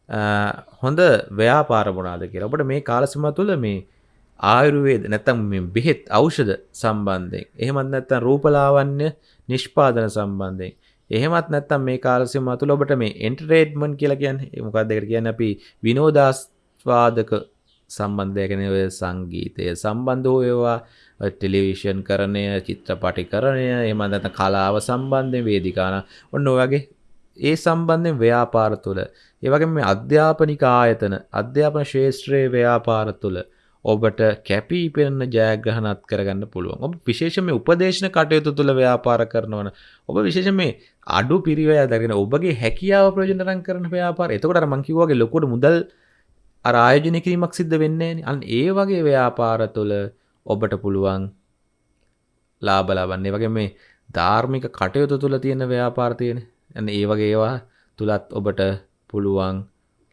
හොඳ ව්‍යාපාර මොනාද කියලා. ඔබට මේ කාලසිම තුළ මේ ආයුර්වේද නැත්තම් මේ බෙහෙත් ඖෂධ සම්බන්ධයෙන් එහෙමත් නැත්තම් රූපලාවන්‍ය නිෂ්පාදන සම්බන්ධයෙන් එහෙමත් නැත්තම් මේ කාලසිම තුළ ඔබට මේ එන්ටර්ටේන්මන්ට් කියලා කියන්නේ මොකක්ද ඒකට කියන්නේ අපි විනෝදාස්වාදක සම්බන්ධය ගැන ඔය සංගීතය සම්බන්ධ හෝ ඒවා ටෙලිවිෂන් කරණය චිත්‍රපටි කරණය එහෙමත් නැත්නම් කලාව සම්බන්ධයෙන් වේදිකාන ඔන්න ඔය වගේ ඒ සම්බන්ධයෙන් ව්‍යාපාර තුළ. ඒවගේ මේ අධ්‍යාපනික ආයතන අධ්‍යාපන ශේෂත්‍රයේ ව්‍යාපාර තුළ ඔබට කැපී පෙනෙන ජයග්‍රහණත් කරගන්න පුළුවන්. ඔබ විශේෂම උපදේශන කටයුතු තුළ ව්‍යාපාර කරනවන ඔබ විශේෂ මේ අඩු පිරිවය දගෙන ඔබගේ හැකියාව ප්‍රජනරන් කරන ව්‍යාපාර. එතකොට මංකිවගේ ලොකොට මුදල් අර ආයෝජනය කිරීමක් සිද්ධ වෙන්නේ අන් ඒ වගේ ව්‍යාපාර තුළ ඔබට පුළුවන් ලාබලබන්නේ වගේ මේ ධාර්මික කටයුතු තුළ තියෙන ව්‍යාපාර තියෙන ඇන ඒ වගේ ඒවා තුළත් ඔබට පුළුවන්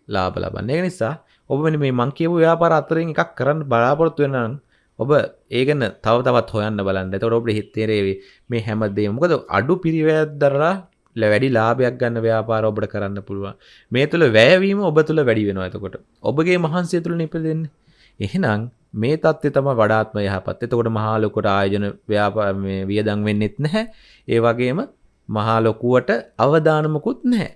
ලාබ ලබන්න. ඒ නිසා ඔබ මෙ මේ මං කියපු ව්‍යාපාර අතරින් එකක් කරන්න බලාපොරොත්තු වෙනනම් ඔබ ඒගන්න තව තවත් හොයන්න බලන්න. තොට ඔබට හිත්තේරේවේ මේ හැමදේ මොකද අඩු පිරිවැත් දරලා වැඩි ලාභයක් ගන්න ව්‍යාපාර ඔබට කරන්න පුළුවන්. මේ තුළ වැෑවීම ඔබ තුළ වැඩි වෙනවා ඇතකොට ඔබගේ මහන්සේ තුළ නිපදෙන්න. එහෙනම් මේ තත්ත්ය තම වඩාත්ම යහපත්. එතකොට මහාලොකොට ආයෝජන ව්‍යාපා වියදං වෙන්නෙත් නැහැ. ඒ වගේම මහාලොකුවට අවධානමකුත් නැහැ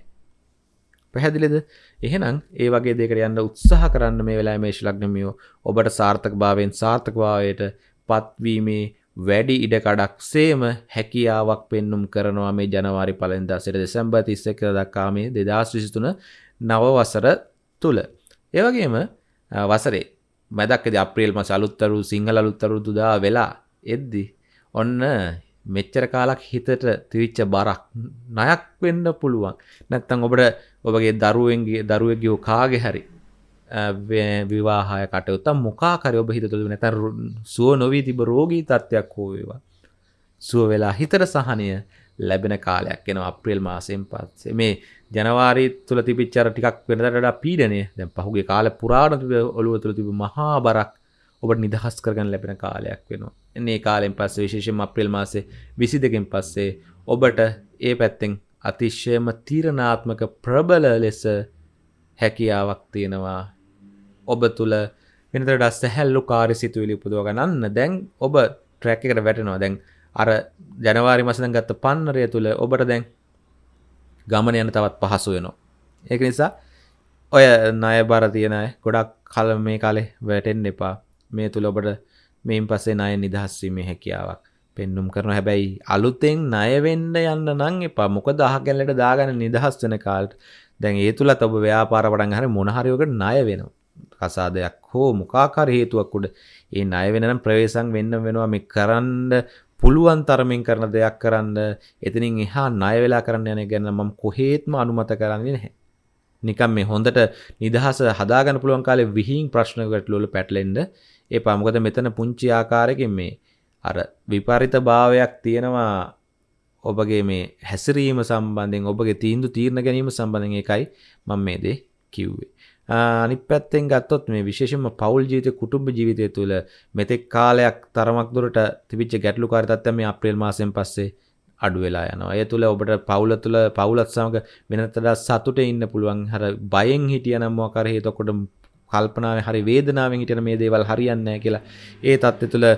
පැහැදිලිද එහෙනම් ඒ වගේ දෙකට යන්න උත්සාහ කරන්න මේ වෙලා මේශ ලක්නමියෝ ඔබට සාර්ථක භාවයෙන් සාර්ථක භාවයට පත්වීමේ වැඩි ඉඩකඩක් සේම හැකියාවක් පෙන්නුම් කරනවා මේ ජනවාරි පලෙන්දා සිට දෙසැම්බර් 31 දක්වා මේ 2023 නව වසර තුල. ඒ වගේම වසරේ මැදක්කදී අප්‍රේල් මාස අලුත්තරු සිංහල අලුත්තරුදු දා වෙලා එද්දි ඔන්න මෙච්චර කාලක් හිතට තිවිච්ච බරක් ණයක් වෙන්න පුළුවන්. නැත්තම් ඔබට ඔබගේ දරුවෙන්ගේ දරුවෙක්ගේ කාගේ හරි විවාහය කටයුත්ත මොකාකරය ඔබ හිත තුළ නැත සුව නොවී තිබ රෝගී තත්ත්වයක් හෝ වේවා. සුව වෙලා හිතර සහනය ලැබෙන කාලයක් එන අප්‍රේල් මාසයෙන් පත්සේ මේ ජනවාරී තුළ තිපිච්චර ටිකක් වෙනදට පීඩනය දැන් පහුගේ කාල පුරාණ ඔළුව තුළ තිබ මහා බරක් ඔබට නිදහස් කරගන්න ලැබෙන කාලයක් වෙනවා. එන්නේ කාලෙන් පස්සේ විශේෂයෙන් අප්‍රේල් මාසේ විසි දෙකෙන් පස්සේ ඔබට ඒ පැත්තෙන් අතිශ්‍යයම තීරණාත්මක ප්‍රබල ලෙස හැකියාවක් තියෙනවා. ඔබ තුළ වෙනතට සැහැල්ලු කාරි සිතුවිලි උපදුව ගන්න. දැන් ඔබ ට්‍රැක් එකට වැටෙනවා. දැන් අර ජනවාරි මසදන් ගත්ත පන්නරය තුළ ඔබට දැන් ගමන යන තවත් පහසු වෙනවා. ඒක නිසා ඔය ණය බර තියෙන ගොඩක් කල මේ කාලේ වැටෙන්න එපා. මේ තුළ ඔබට මේන් පස්සේ ණය නිදහස්වීමේ හැකියාවක් පෙන්නුම් කරන හැබැයි අලුතෙන් ණයවෙන්න යන්න නම් එපා. මොකද අහගැලට දාගන්න නිදහස් වෙන කාලට දැන් ඒ තුලත් ඔබ ව්‍යාපාර පටන් ගන්න මොනහරියකට ණය වෙනවා. කසාදයක් හෝ මොකාකාර හේතුවක් උඩ ඒ ණය වෙනනම් ප්‍රවේශම් වෙන්න වෙනවා. මේ කරන්න පුළුවන් තරමින් කරන දෙයක් කරන්න එතනින් එහා ණය වෙලා කරන්න යන ගැන මම කොහේත්ම අනුමත කරන්නේ නැහැ. නිකම් මේ හොඳට නිදහස හදාගන්න පුළුවන් කාලේ විහිං ප්‍රශ්න ගැටලුවල පැටලෙන්න එපා. මොකද මෙතන පුංචි ආකාරයකින් මේ අර විපරිත භාවයක් තියෙනවා ඔබගේ මේ හැසිරීම සම්බන්ධයෙන් ඔබගේ තීන්දුව තීරණ ගැනීම සම්බන්ධයෙන් එකයි මම මේ දේ කිව්වේ. අනිත් පැත්තෙන් ගත්තොත් මේ විශේෂයෙන්ම පෞල් ජීවිතය කුටුම්බ ජීවිතය තුළ මෙතෙක් කාලයක් තරමක් දුරට තිබිච්ච ගැටලුකාරී තත්ත්වය මේ අප්‍රේල් මාසයෙන් පස්සේ අඩු වෙලා යනවා. ඒ තුළ ඔබට පවුල තුළ පවුලත් සමග වෙනතට සතුටේ ඉන්න පුළුවන්. අර බයෙන් හිටියනම් මොකක් හරි එතකොට කල්පනාව හරි වේදනාවෙන් හිටන මේ දේවල් හරියන්නේ නැහැ කියලා ඒ தත්ත්වය තුළ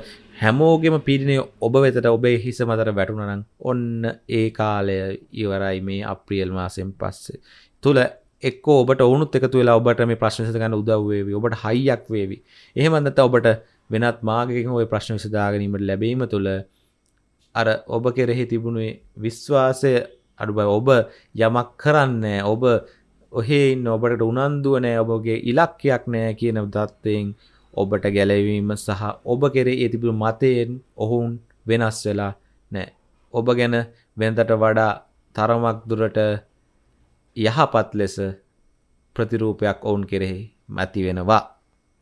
හැමෝගෙම පීඩනය ඔබ වෙතට ඔබේ හිස මතට වැටුණා නම් ඔන්න ඒ කාලය ඉවරයි මේ අප්‍රේල් මාසෙන් පස්සේ තුල එක්ක ඔබට ඔවුනුත් එකතු වෙලා ඔබට මේ ප්‍රශ්න විසඳගන්න උදව් වේවි. ඔබට හයියක් වේවි. එහෙම නැත්නම් ඔබට වෙනත් මාර්ගයකින් ওই ප්‍රශ්න විසඳා ගැනීමට ලැබීම තුළ අර ඔබ කෙරෙහි තිබුණේ විශ්වාසය අඩුයි. ඔබ යමක් කරන්නේ ඔබ ඔහේ ඉන්න ඔබට උනන්දුව නෑ ඔබගේ ඉලක්කයක් නෑ කියන தත්වයෙන් ඔබට ගැලවීම සහ ඔබ කෙරේ ඒ තිබුණු මතයෙන් ඔවුන් වෙනස් වෙලා නෑ. ඔබ ගැන වෙනදට වඩා තරමක් දුරට යහපත් ලෙස ප්‍රතිරූපයක් ඔවුන් කෙරෙහි මැති වෙනවා.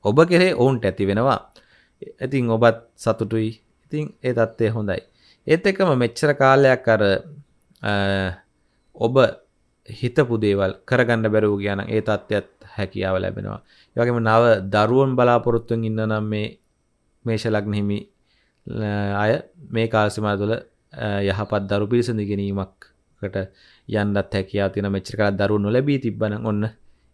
ඔබ කෙරේ ඔවුන්ට ඇති වෙනවා. ඉතින් ඔබත් සතුටුයි. ඉතින් ඒ தත්ත්වය හොඳයි. ඒත් එක්කම මෙච්චර කාලයක් අර ඔබ හිතපු දේවල් කරගන්න බැරුව ගියා නම් ඒ தත්ත්වයත් හැකියාව ලැබෙනවා. ඒ වගේම නව දරුවන් බලාපොරොත්තුෙන් ඉන්න නම් මේ මේෂ ලග්න හිමි අය මේ කාල සීමාව තුළ යහපත් දරු පිරිසඳ ගැනීමකට යන්නත් හැකියාව තියෙන මෙච්චර කාලයක් දරුවෝ නොලැබී තිබ්බනම් ඔන්න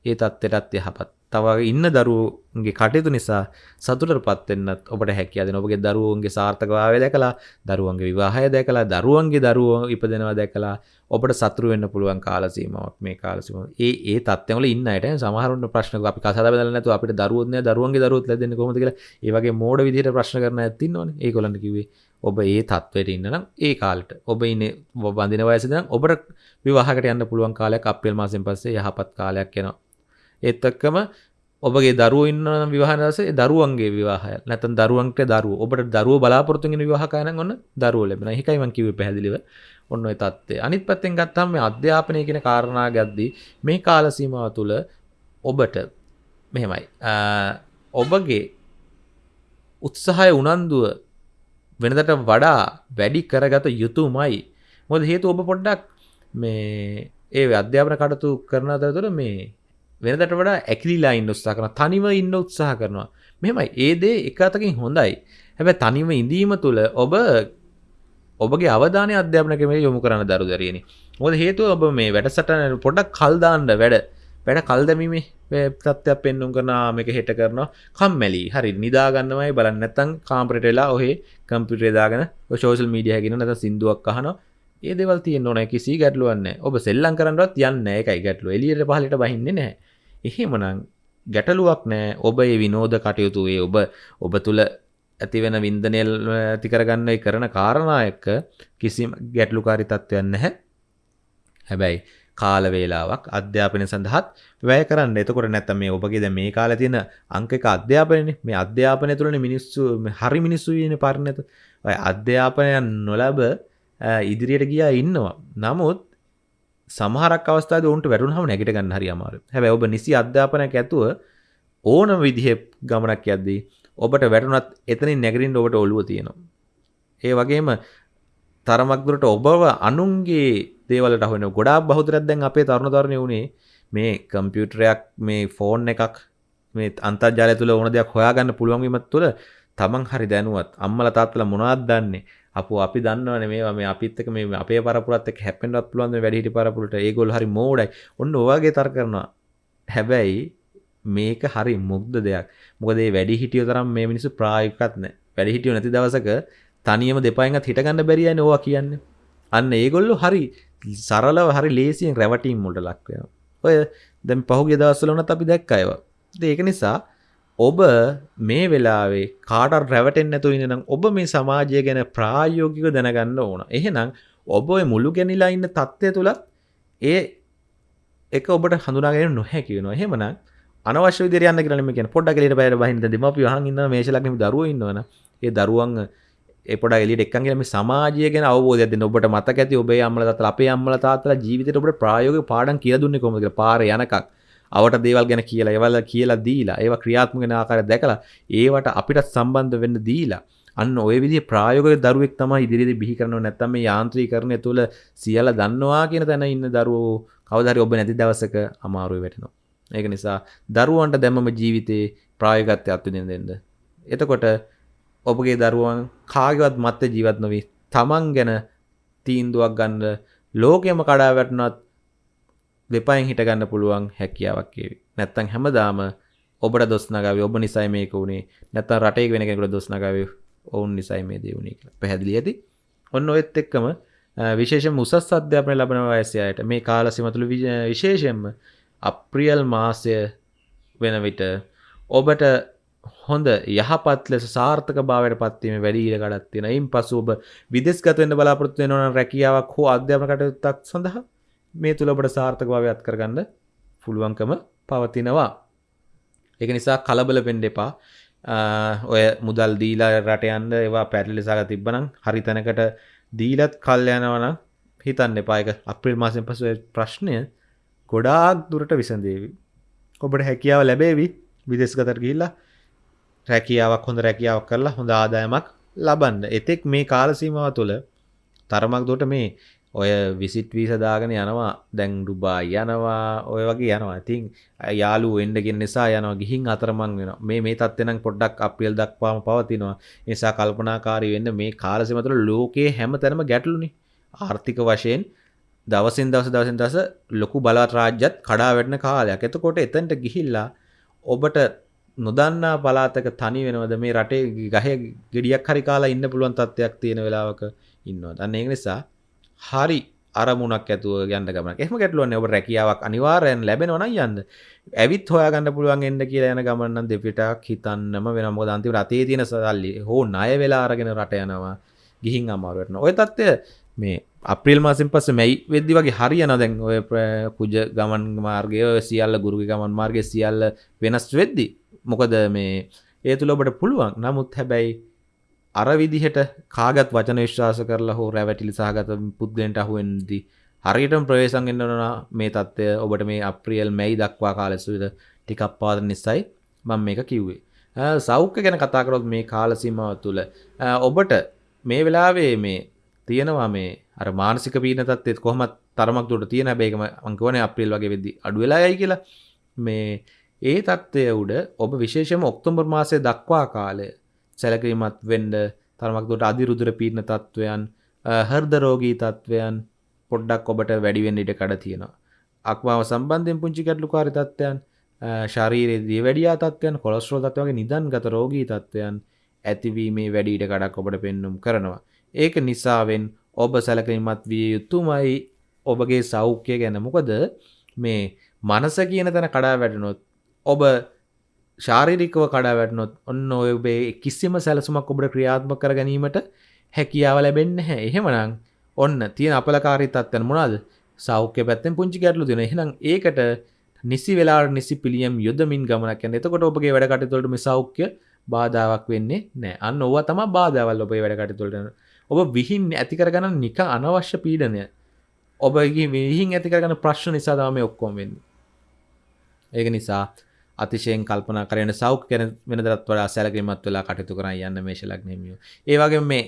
ඒ தත්ත්වයටත් යහපත්. තව ඉන්න දරුවෝගේ කටයුතු නිසා සතුටටපත් වෙන්නත් ඔබට හැකියාව දෙනවා. ඔබගේ දරුවෝන්ගේ සාර්ථකභාවය දැකලා, දරුවන්ගේ විවාහය දැකලා, දරුවන්ගේ දරුවෝ ඉපදෙනවා දැකලා ඔබට සතුරු වෙන්න පුළුවන් කාල සීමාවක් මේ කාල සීමාව. ඒ ඒ තත්ත්වවල වල ඉන්න අයට සමහරුන්ට ප්‍රශ්න අපි කසාද බෙදලා නැතුව අපිට දරුවෝත් නෑ, දරුවන්ගේ දරුවෝත් ලැබෙන්නේ කොහොමද කියලා ඒ වගේ මෝඩ විදිහට ප්‍රශ්න කරන අයත් ඉන්නවනේ. ඒගොල්ලන්ට කිව්වේ ඔබ ඒ තත්ත්වයට ඉන්න නම් ඒ කාලට ඔබ ඉන්නේ බඳින වයසද නම් ඔබට විවාහකට යන්න පුළුවන් කාලයක් අප්‍රේල් මාසෙන් පස්සේ යහපත් කාලයක් එනවා. ඒත් එක්කම ඔබගේ දරුවෝ ඉන්න විවාහ දවසේ දරුවන්ගේ විවාහය නැත්නම් දරුවන්ට දරුවෝ ඔබට දරුවෝ බලාපොරොත්තු වෙන විවාහකය නම් ඔන්න දරුවෝ ලැබෙනවා. ඒකයි මම කිව්වේ පැහැදිලිව. ඔන්න ඔය தත්ත්වය. අනිත් පැත්තෙන් ගත්තාම මේ අධ්‍යාපනය කියන කාරණා ගද්දී මේ කාල සීමාව තුළ ඔබට මෙහෙමයි. ඔබගේ උත්සාහය උනන්දුව වෙනදට වඩා වැඩි කරගත යුතුමයි. මොකද හේතුව ඔබ පොඩ්ඩක් මේ ඒ අධ්‍යාපන කටයුතු කරන අතරතුර මේ වෙනදට වඩා ඇකිලිලා ඉන්න උත්සාහ කරනවා. තනිව ඉන්න උත්සාහ කරනවා. මෙහෙමයි. ඒ දේ එක අතකින් හොඳයි. හැබැයි තනිව ඉඳීම තුළ ඔබ ඔබගේ අවධානය අධ්‍යාපන ක්‍රමයට යොමු කරන්න දරු දරියනි. මොකද හේතුව ඔබ මේ වැඩසටහන පොඩ්ඩක් කල් දාන්න වැඩ වැඩ කල් දැමීමේ තත්ත්වයක් පෙන්නුම් කරනවා මේක හෙට කරනවා කම්මැලි හරි නිදාගන්නමයි බලන්න නැත්තම් කාමරේට වෙලා ඔහේ කම්පියුටරේ දාගෙන ඔය සෝෂල් මීඩියා එකකින් නැත්නම් සින්දුවක් අහනවා ඒ දේවල් තියෙන්න ඕනේ කිසි ගැටලුවක් නැහැ. ඔබ සෙල්ලම් කරන්නවත් යන්නේ නැහැ. ඒකයි ගැටලුව. එළියට පහළට බහින්නේ නැහැ. එහෙමනම් ගැටලුවක් නෑ. ඔබ ඒ විනෝද කටයුතු ඒ ඔබ ඔබ තුළ ඇතිවෙන වින්දනයල් ඇති කරගන්න කරන කාරණා එක්ක කිසිම ගැටලුකාරි තත්ත්වයන් නැහැ. හැබැයි කාල වේලාවක් අධ්‍යාපනය සඳහත් වැය කරන්න. එතකොට නැත්තම් මේ ඔබගේ දැන් මේ කාලේ තියෙන අංක එක අධ්‍යාපනයනේ. මේ අධ්‍යාපනය තුළනේ මිනිස්සු හරි මිනිස්සු ඉන්නේ පරිණත ඔය අධ්‍යාපනය නොලබ ඉදිරියට ගියා ඉන්නවා. නමුත් සමහරක් අවස්ථාවේ උන්ට වැටුනහම නැගිට ගන්න හරි අමාරුයි. හැබැයි ඔබ නිසි අධ්‍යාපනයක් ඇතුව ඕනම විදිහේ ගමනක් යද්දී ඔබට වැටුනත් එතනින් නැගිටින්න ඔබට ඔළුව තියෙනවා. ඒ වගේම තරමක් දුරට ඔබව අනුන්ගේ දේවලට අහුවෙන ගොඩාක් බහුතරයක් දැන් අපේ තරුණ තරුණිය උනේ මේ කම්පියුටරයක් මේ ෆෝන් එකක් මේ අන්තර්ජාලය තුළ ඕන දෙයක් හොයාගන්න පුළුවන් වීමත් තුළ තමන් හරි දැනුවත් අම්මලා තාත්තලා මොනවද දන්නේ? අපෝ අපි දන්නවනේ මේවා මේ අපිත් එක්ක මේ අපේ පරපුරත් එක්ක හැප්පෙන්නවත් පුළුවන් මේ වැඩිහිටි පරපුරට. ඒගොල්ලෝ හරි මෝඩයි. ඔන්න ඔයගේ තර්ක කරනවා. හැබැයි මේක හරි මුග්ධ දෙයක්. මොකද මේ වැඩිහිටියෝ තරම් මේ මිනිස්සු ප්‍රායෝගිකවත් නැහැ වැඩිහිටියෝ නැති දවසක තනියම දෙපයින්වත් හිටගන්න බැරියන්නේ ඕවා කියන්නේ. අන්න ඒගොල්ලෝ හරි සරලව හරි ලේසියෙන් රැවටීම් මුල්ට ලක්වය ඔය දැම් පහුගේ දවස්සල වනත් අපි දැක්කයව ඒක නිසා ඔබ මේ වෙලාවේ කාට රැවටෙන් නැතු ඉන්නම් ඔබ මේ සමාජය ගැන ප්‍රායෝගික දැනගන්න ඕන. එහෙනම් ඔබ මුළු ගැනිලා ඉන්න තත්ත්වය තුළත් ඒ එක ඔබට හඳුනාගෙන නොහැකි වෙනවා. එහෙමනම් අනවශ්‍ය විදිහට යන්න කියලා නෙමෙයි කියන්නේ. පොඩ්ඩක් එළියට බයර බහින්න. දෙමාපියෝ අහන් ඉන්නවා මේෂලක් දරුවෝ ඉන්නවනම් ඒ දරුවන් එපොඩ එලියට එක්කන් කියලා මේ සමාජය ගැන අවබෝධයක් දෙන්න. ඔබට මතක ඇති ඔබේ අම්මලා තාත්තලා අපේ අම්මලා තාත්තලා ජීවිතේට ඔබට ප්‍රායෝගික පාඩම් කියලා දුන්නේ කොහොමද කියලා පාරේ යනකම්. අවට දේවල් ගැන කියලා ඒවල් කියලා දීලා ඒවා ක්‍රියාත්මක වෙන ආකාරය දැකලා ඒවට අපිට සම්බන්ධ වෙන්න දීලා අන්න ඔය විදිහේ ප්‍රායෝගික දරුවෙක් තමයි ඉදිරියේදී බිහි කරනව නැත්නම් මේ යාන්ත්‍රීකරණය තුළ සියල්ල දන්නවා කියන තැන ඉන්න දරුවෝ කවදා හරි ඔබ නැති දවසක අමාරුවේ වැටෙනවා. ඒක නිසා දරුවන්ට දැම්මම ජීවිතේ ප්‍රායෝගිකත්වයක් අත්විඳින්න දෙන්න. එතකොට ඔබගේ දරුවන් කාගවත් මත්ත ජීවත් නොවී තමන් ගැන තීන්දුවක් ගන්න ලෝකයම කඩා වැටනත් දෙපයින් හිටගන්න පුළුවන් හැකියාවක් ඒවි. නැත්තං හැමදාම ඔබට දොස්නගාව ඔබ නිසයි මේක වුණේ නැත්ත රටේ වෙන කෙකුට දොස්නගාව ඔවුන් නිසයි මේ දේවුණේ කියලා. පැහැදිලි ඇති? ඔන්න ඔයත් එක්කම විශේෂ මුසස් අධ්‍යාපනය ලබන වයසයට මේ කාලසිමතුළු විශේෂයෙන්ම අප්‍රියල් මාසය වෙන විට ඔබට හොඳ යහපත් ලෙස සාර්ථක භාවයට පත්වීම වැඩි ඉඩ කඩක් තියෙන. ඉන් පසු ඔබ විදේශගත වෙන්න බලාපොරොත්තු වෙනවා නම් රැකියාවක් හෝ අධ්‍යාපන කටයුත්තක් සඳහා මේ තුල ඔබට සාර්ථක භාවය අත් කරගන්න පුළුවන්කම පවතිනවා. ඒක නිසා කලබල වෙන්න එපා. ඔය මුදල් දීලා රට යන්න ඒවා පැටලිසාග තිබ්බනම් හරි තැනකට දීලත් කල් යනවා නම් හිතන්න එපා. ඒක අප්‍රේල් මාසෙන් පසු ප්‍රශ්නය ගොඩාක් දුරට විසඳේවි. ඔබට හැකියාව ලැබේවි විදේශගතට ගිහිල්ලා රැකියාවක් හොඳ රැකියාවක් කරලා හොඳ ආදායමක් ලබන්න. එතෙක් මේ කාල සීමාව තුළ තරමක් දුරට මේ ඔය විසිට් වීසා දාගෙන යනවා දැන් ඩුබායි යනවා ඔය වගේ යනවා. ඉතින් යාළුවෝ එන්න කියන නිසා යනවා ගිහින් අතරමං වෙනවා. මේ මේ තත්ත්වේ නම් පොඩ්ඩක් අප්‍රේල් දක්වාම පවතිනවා. ඒ නිසා කල්පනාකාරී වෙන්න මේ කාල සීමාව තුළ ලෝකයේ හැමතැනම ගැටලුනේ. ආර්ථික වශයෙන් දවසින් දවස දවසින් දවස ලොකු බලවත් රාජ්‍යත් කඩා වැටෙන කාලයක්. එතකොට එතනට ගිහිල්ලා ඔබට නොදන්නා පලාතක තනි වෙනවද මේ රටේ ගහේ ගෙඩියක් හරි කාලා ඉන්න පුළුවන් තත්ත්වයක් තියෙන වෙලාවක ඉන්නවා. අන්න ඒක නිසා හරි අරමුණක් ඇතුව ගන්න ගමන එහම ගැටලුවන්න ඔබ රැකියාවක් අනිවාරයෙන් ලැබෙනවන යන්න. ඇවිත් හොයාගන්න පුළුවන් එන්න කියලා යන ගමන්න දෙපිටක් හිතන්නම වෙන මොදන්ති රතේ තියෙන සදල්ලි හෝ නය වෙලා අරගෙන රට යනවා. ගිහින් අමාරුවටන ඔය තත්ත්ය මේ අප්‍රිල් මාසින් පස මැයි වෙද්දි වගේ හරි යන දැන් ඔය පුජ ගමන් මාර්ගය සියල්ල ගුරුග ගමන් මාර්ගය සියල්ල වෙනස් වෙද්දි මොකද මේ ඒ තුළ ඔබට පුළුවන්. නමුත් හැබැයි අර විදිහට කාගත් වචන විශ්වාස කරලා හෝ රැවැටිලි සහගත පුද්ගලයන්ට අහුවෙන්දී හරියටම ප්‍රවේශම් වෙන්න ඕන මේ தත්ත්වය. ඔබට මේ අප්‍රියල් මැයි දක්වා කාලෙසුවිද ටිකක් පාදන නිසායි මම මේක කිව්වේ. සෞඛ්‍ය ගැන කතා කරොත් මේ කාල සීමාව තුළ ඔබට මේ වෙලාවේ මේ තියෙනවා මේ අර මානසික පීඩන තත්ත්වෙත් කොහොමත් තරමක් දුරට තියෙන හැබැයි ඒකම මම කියවනේ අප්‍රේල් වගේ වෙද්දි අඩු වෙලා යයි කියලා. මේ ඒ තත්ත්වය උඩ ඔබ විශේෂම ඔක්තෝබර් මාසය දක්වා කාලය සැලකිරීමත් වෙන්ඩ තරමක්දොට අධිරුදුර පීර්ණ තත්ත්වයන් හර්ද රෝගී තත්ත්වයන් පොඩ්ඩක් ඔබට වැඩිවෙන් ඉට කඩ තියෙනවා. අක්මාව සම්බන්ධයෙන් පුංචි ගැටලු කාරි තත්ත්වයන් ශරීරයේදී වැඩියා තත්ත්වයන් කොලස්ට්‍රෝල් තත්වගේ නිදන් ගත රෝගී තත්ත්වයන් ඇතිවීමේ වැඩීට කඩක් ඔබට පෙන්නුම් කරනවා. ඒක නිසාවෙන් ඔබ සැලකිරීමත් විය යුතුමයි ඔබගේ සෞඛ්‍ය ගැන මොකද මේ මනස කියන තැන කඩා වැටනොත් ඔබ ශාරිරිකව කඩා වැටනොත් ඔන්න ඔයබේ කිසිම සැලසුමක් ඔබට ක්‍රියාත්ම කර ගැනීමට හැකියාව ලැබෙන්න හැ එහෙමනං ඔන්න තියෙන අපලකාරී තත්වන මොනාද සෞඛ්‍ය පැත්තෙන් පුංචි ගැටලු දෙන එහෙනම් ඒකට නිසි වෙලා නිසි පිළියම් යොදමින් ගමනක් යන එතකොට ඔබගේ වැඩ කටතුළටම සෞඛ්‍ය බාධාවක් වෙන්නේ නෑ අන්න ඔව තම බාධාවල් ඔබේ වැඩ කටතුළට ඔබ විහින් ඇතිකරගන්න නික අනවශ්‍ය පීඩනය. ඔබගේ විහින් ඇතිකරගන්න ප්‍රශ්න නිසා තම ඔක්කොම වෙන්න. ඒක නිසා අතිශයෙන් කල්පන කරන සෞඛ කැන වෙනදරත් වඩා සැලකිමත් වෙලා කටයුතු කරන්න යන්න මේශලක් නෙමිය ඒවගේ මේ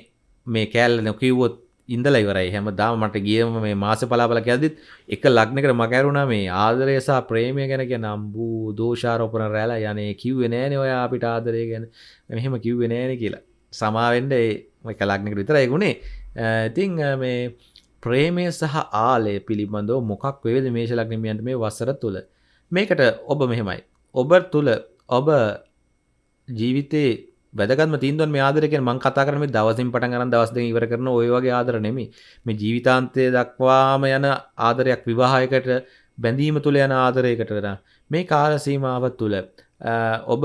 මේ කෑල්ල නොකිවොත් ඉඳල ඉවරයි. හැම දාම මට ගියම මේ මාස පලාපල ඇදත් එක ලක්නකට මකැරුණ මේ ආදරයසා ප්‍රේමය ගැන ගැන නම්බූ දෝෂාරෝපන රැලා යනේ කිව්වෙ නෑන ඔය අපිට ආදරය ගැන. මෙහෙම කිව්වෙ නෑන කියලා. සමාවෙන්ඩ එක ලක්නක විතර එගුණේ ඉතිං මේ ප්‍රේමය සහ ආලය පිළිබඳව මොකක් වේද මේශලක්නමියන්ට මේ වසර තුළ මේකට ඔබ මෙහෙමයි. ඔබ තුළ ඔබ ජීවිතේ වැදගත්ම තීන්දුවන් මේ ආදරය කියන්නේ මම කතා කරන්නේ දවසින් පටන් ගන්න දවස් දෙක ඉවර කරන ওই වගේ ආදර නෙමෙයි. මේ ජීවිතාන්තය දක්වාම යන ආදරයක් විවාහයකට බැඳීම තුළ යන ආදරයකට මේ කාල සීමාව තුළ ඔබ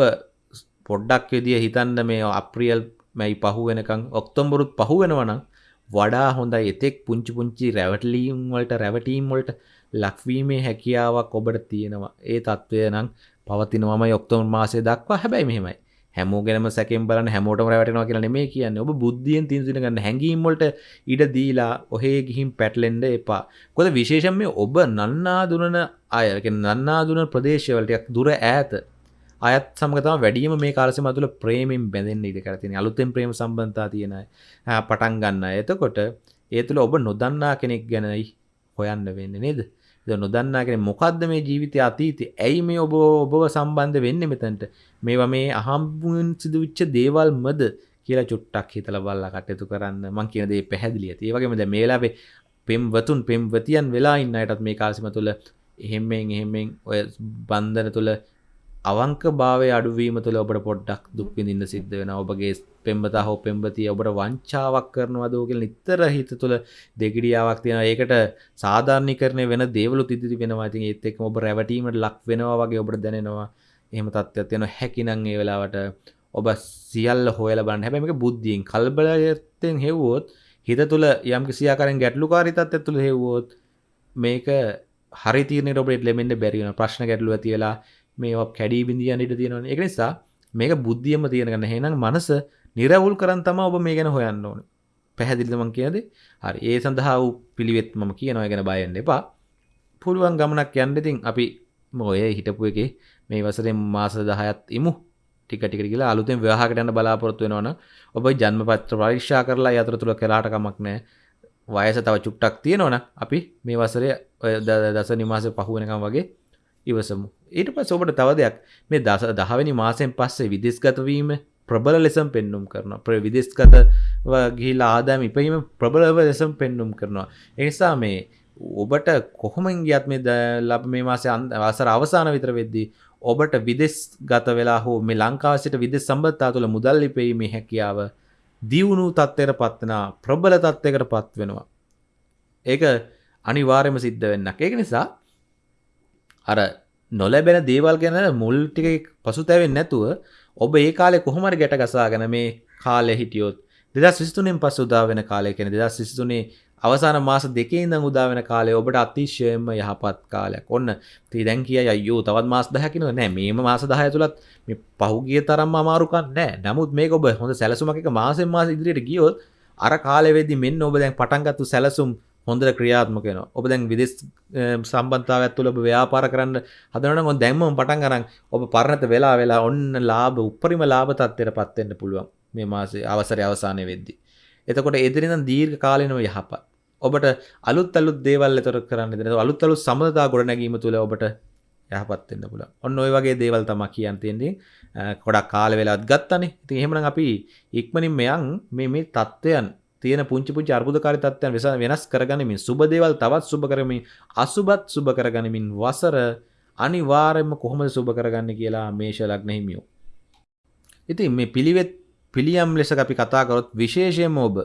පොඩ්ඩක් විදිය හිතන්න මේ අප්‍රියල් මැයි පහු වෙනකං ඔක්තොම්බරුත් පහු වෙනවනම් වඩා හොඳයි එතෙක් පුංචි පුංචි රැවටලීම් වලට රැවටීම් වලට ලක්වීමේ හැකියාවක් ඔබට තියෙනවා ඒ තත්ත්වය නම් පවතිනවම ඔක්තොම මාසය දක්වා හැබැයි මෙහෙමයි හැමෝගෙනම සැකෙන් බලන්න හැමෝටම රැවටෙනවා කියලා නෙමෙයි කියන්නේ. ඔබ බුද්ධියෙන් තින්සින ගන්න හැඟීම් වලට ඉඩ දීලා ඔහේ ගිහින් පැටලෙන්න එපා. මොකද විශේෂයෙන් මේ ඔබ නන්නා දුනන අය, කියන්නේ නන්නා දුන ප්‍රදේශවල ටිකක් දුර ඈත අයත් සමග තමයි වැඩිම මේ කාල සීමාව තුළ ප්‍රේමයෙන් බැඳෙන්න ඉඩ කර තියෙනවා. අලුතෙන් ප්‍රේම සම්බන්ධතා තියෙන අය පටන් ගන්න අය. එතකොට ඒ තුළ ඔබ නොදන්නා කෙනෙක් ගැනයි හොයන්න වෙන්නේ නේද? නොදන්නා කෙනෙක් මොකද්ද මේ ජීවිතය අතීතය? ඇයි මේ ඔබ ඔබව සම්බන්ධ වෙන්නේ මෙතනට? මේවා මේ අහම්බුන් සිදුවිච්ච දේවල්මද කියලා චුට්ටක් හිතලා බලලා කටයුතු කරන්න මං කියන දේ පැහැදිලි ඇති. ඒ වගේම දැන් මේ වෙලාවේ පෙම්වතුන් පෙම්වතියන් වෙලා ඉන්න අයටත් මේ කාලසීම තුළ එහෙම්මෙන් එහෙම්මෙන් ඔය බන්ධන තුළ අවංක භාවය අඩුවීම තුළ ඔබට පොඩ්ඩක් දුක් විඳින්න සිද්ධ වෙනවා. ඔබගේ පෙම්වතා හෝ පෙම්වතිය ඔබට වංචාවක් කරනවද කියලා නිතර හිත තුළ දෙගිඩියාවක් තියෙනවා. ඒකට සාධාරණීකරණය වෙන දේවලුත් ඉදිරි වෙනවා. ඉතින් ඒත් එක්කම ඔබ රැවටීමට ලක් වෙනවා වගේ ඔබට දැනෙනවා. එහෙම තත්ත්වයක් තියෙනවා. හැකිනම් ඒ වෙලාවට ඔබ සියල්ල හොයලා බලන්න. හැබැයි මේක බුද්ධියෙන් කල්බලයෙන් හෙව්වොත් හිත තුළ යම් කිසි ආකාරයෙන් ගැටලුකාරී තත්ත්වයක් තුළ හෙව්වොත් මේක හරි තීරණයට ඔබට ලැබෙන්න බැරි වෙනවා. ප්‍රශ්න ගැටලුව ඇති වෙලා මේ කැඩී බිඳියන් ඉට තියෙනවන එක නිසා මේක බුද්ධියම තියෙනගන්න හෙනම් මනස නිරවුල් කරන් තම ඔබ මේ ගැන හොයන්න ඕන. පැහැදිලිමන් කියද හරි. ඒ සඳහා වූ පිළිවෙත් මම කියනව. ගැන බයන්න එපා. පුළුවන් ගමනක් යන්නෙතින් අපි මොය හිටපු එක මේ වසරෙන් මාස දහයත් ඉමු. ටිකටික කියලා අලුතෙන් ව්‍යහකටන්න බලාපොරත්තු වෙනවන ඔබ ජන්ම පත්‍ර පරීක්ෂා කරලා යතර තුළ කලාටකමක් නෑ වයස තව චුට්ටක් තියෙනවන අපි මේ වසරය දස නිමාස පහුවෙනකම් වගේ ඉවසමු. ඊට පස් ඔබට තව දෙයක්. මේ දස දහවැනි මාසයෙන් පස්සේ විදිස්ගතවීම ප්‍රබල ලෙසම් පෙන්නුම් කරනවා. ප්‍ර විදිස්ගත ගිහිලා ආදාම ඉපීම ප්‍රබලව ලෙසම් පෙන්නුම් කරනවා. එනිසා මේ ඔබට කොහොමන් ගියත් මේ ලබ මේ මාසය අසර අවසාන විතර වෙද්දී ඔබට විදෙස් ගත වෙලා හෝ මේ ලංකාවසිට විදෙස් සම්බත්තා තුළ මුදල් ලිපීමේ හැකියාව දියුණු තත්ත්වයට පත්වෙන ප්‍රබල තත්ත්වයකට පත් වෙනවා ඒක අනිවාර්යම සිද්ධ වෙන්නක්. ඒක නිසා අර නොලැබෙන දේවල් ගැන මුල් ටික පසු තැවෙන් නැතුව ඔබ ඒ කාලෙ කොහොමර ගැට ගසාගෙන මේ කාලය හිටියොත් දෙදස් විස්තුනෙන් පස් උදා වෙන කාලය කෙන දෙදස් සිස්තුනේ අවසාන මාස දෙකේ ඉඳන් උදා වෙන කාලේ ඔබට අතිශයම යහපත් කාලයක්. ඔන්න ඉතින් දැන් කියයි අයියෝ තවත් මාස 10ක් ඉන්නව නෑ මේම මාස 10 තුලත් මේ පහුගිය තරම්ම අමාරුකම් නෑ. නමුත් මේක ඔබ හොඳ සැලසුමක් එක මාසෙන් මාස ඉදිරියට ගියොත් අර කාලෙ වෙද්දි මෙන්න ඔබ දැන් පටන් ගත්තු සැලසුම් හොඳට ක්‍රියාත්මක වෙනවා. ඔබ දැන් විදේශ සම්බන්ධතාවයක් තුළ ඔබ ව්‍යාපාර කරන්න හදනවනම් ඔන්න දැන්ම පටන් ගන්න ඔබ පරණත වෙලා වෙලා ඔන්න ලාභ උපරිම ලාභ තත්ත්වයටපත් වෙන්න පුළුවන් මේ මාසේ අවසරය අවසානයේ වෙද්දී. එතකොට එදිනෙන් දීර්ඝ කාලිනව යහපත්. ඔබට අලුත් අලුත් දේවල් එතර කරන්න දෙන අලුත් අලුත් සම්බන්ධතා ගොඩනැගීම තුළ ඔබට යහපත් වෙන්න පුළුවන්. ඔන්න ඔය වගේ දේවල් තමයි කියන්න තියෙන්නේ. ගොඩක් කාල වෙලාවත් ගත්තනේ. ඉතින් එහෙමනම් අපි ඉක්මනින් මෙයන් මේ මේ தත්වයන් තියෙන පුංචි පුංචි අර්බුදකාරී තත්ත්වයන් වෙනස් කරගනිමින් සුබ දේවල් තවත් සුබ කරමින් අසුබත් සුබ කරගනිමින් වසර අනිවාර්යයෙන්ම කොහොමද සුබ කරගන්නේ කියලා මේෂ ලග්න හිමියෝ. ඉතින් මේ පිළිවෙත් පිළියම් ලෙස අපි කතා කරොත් විශේෂයෙන්ම ඔබ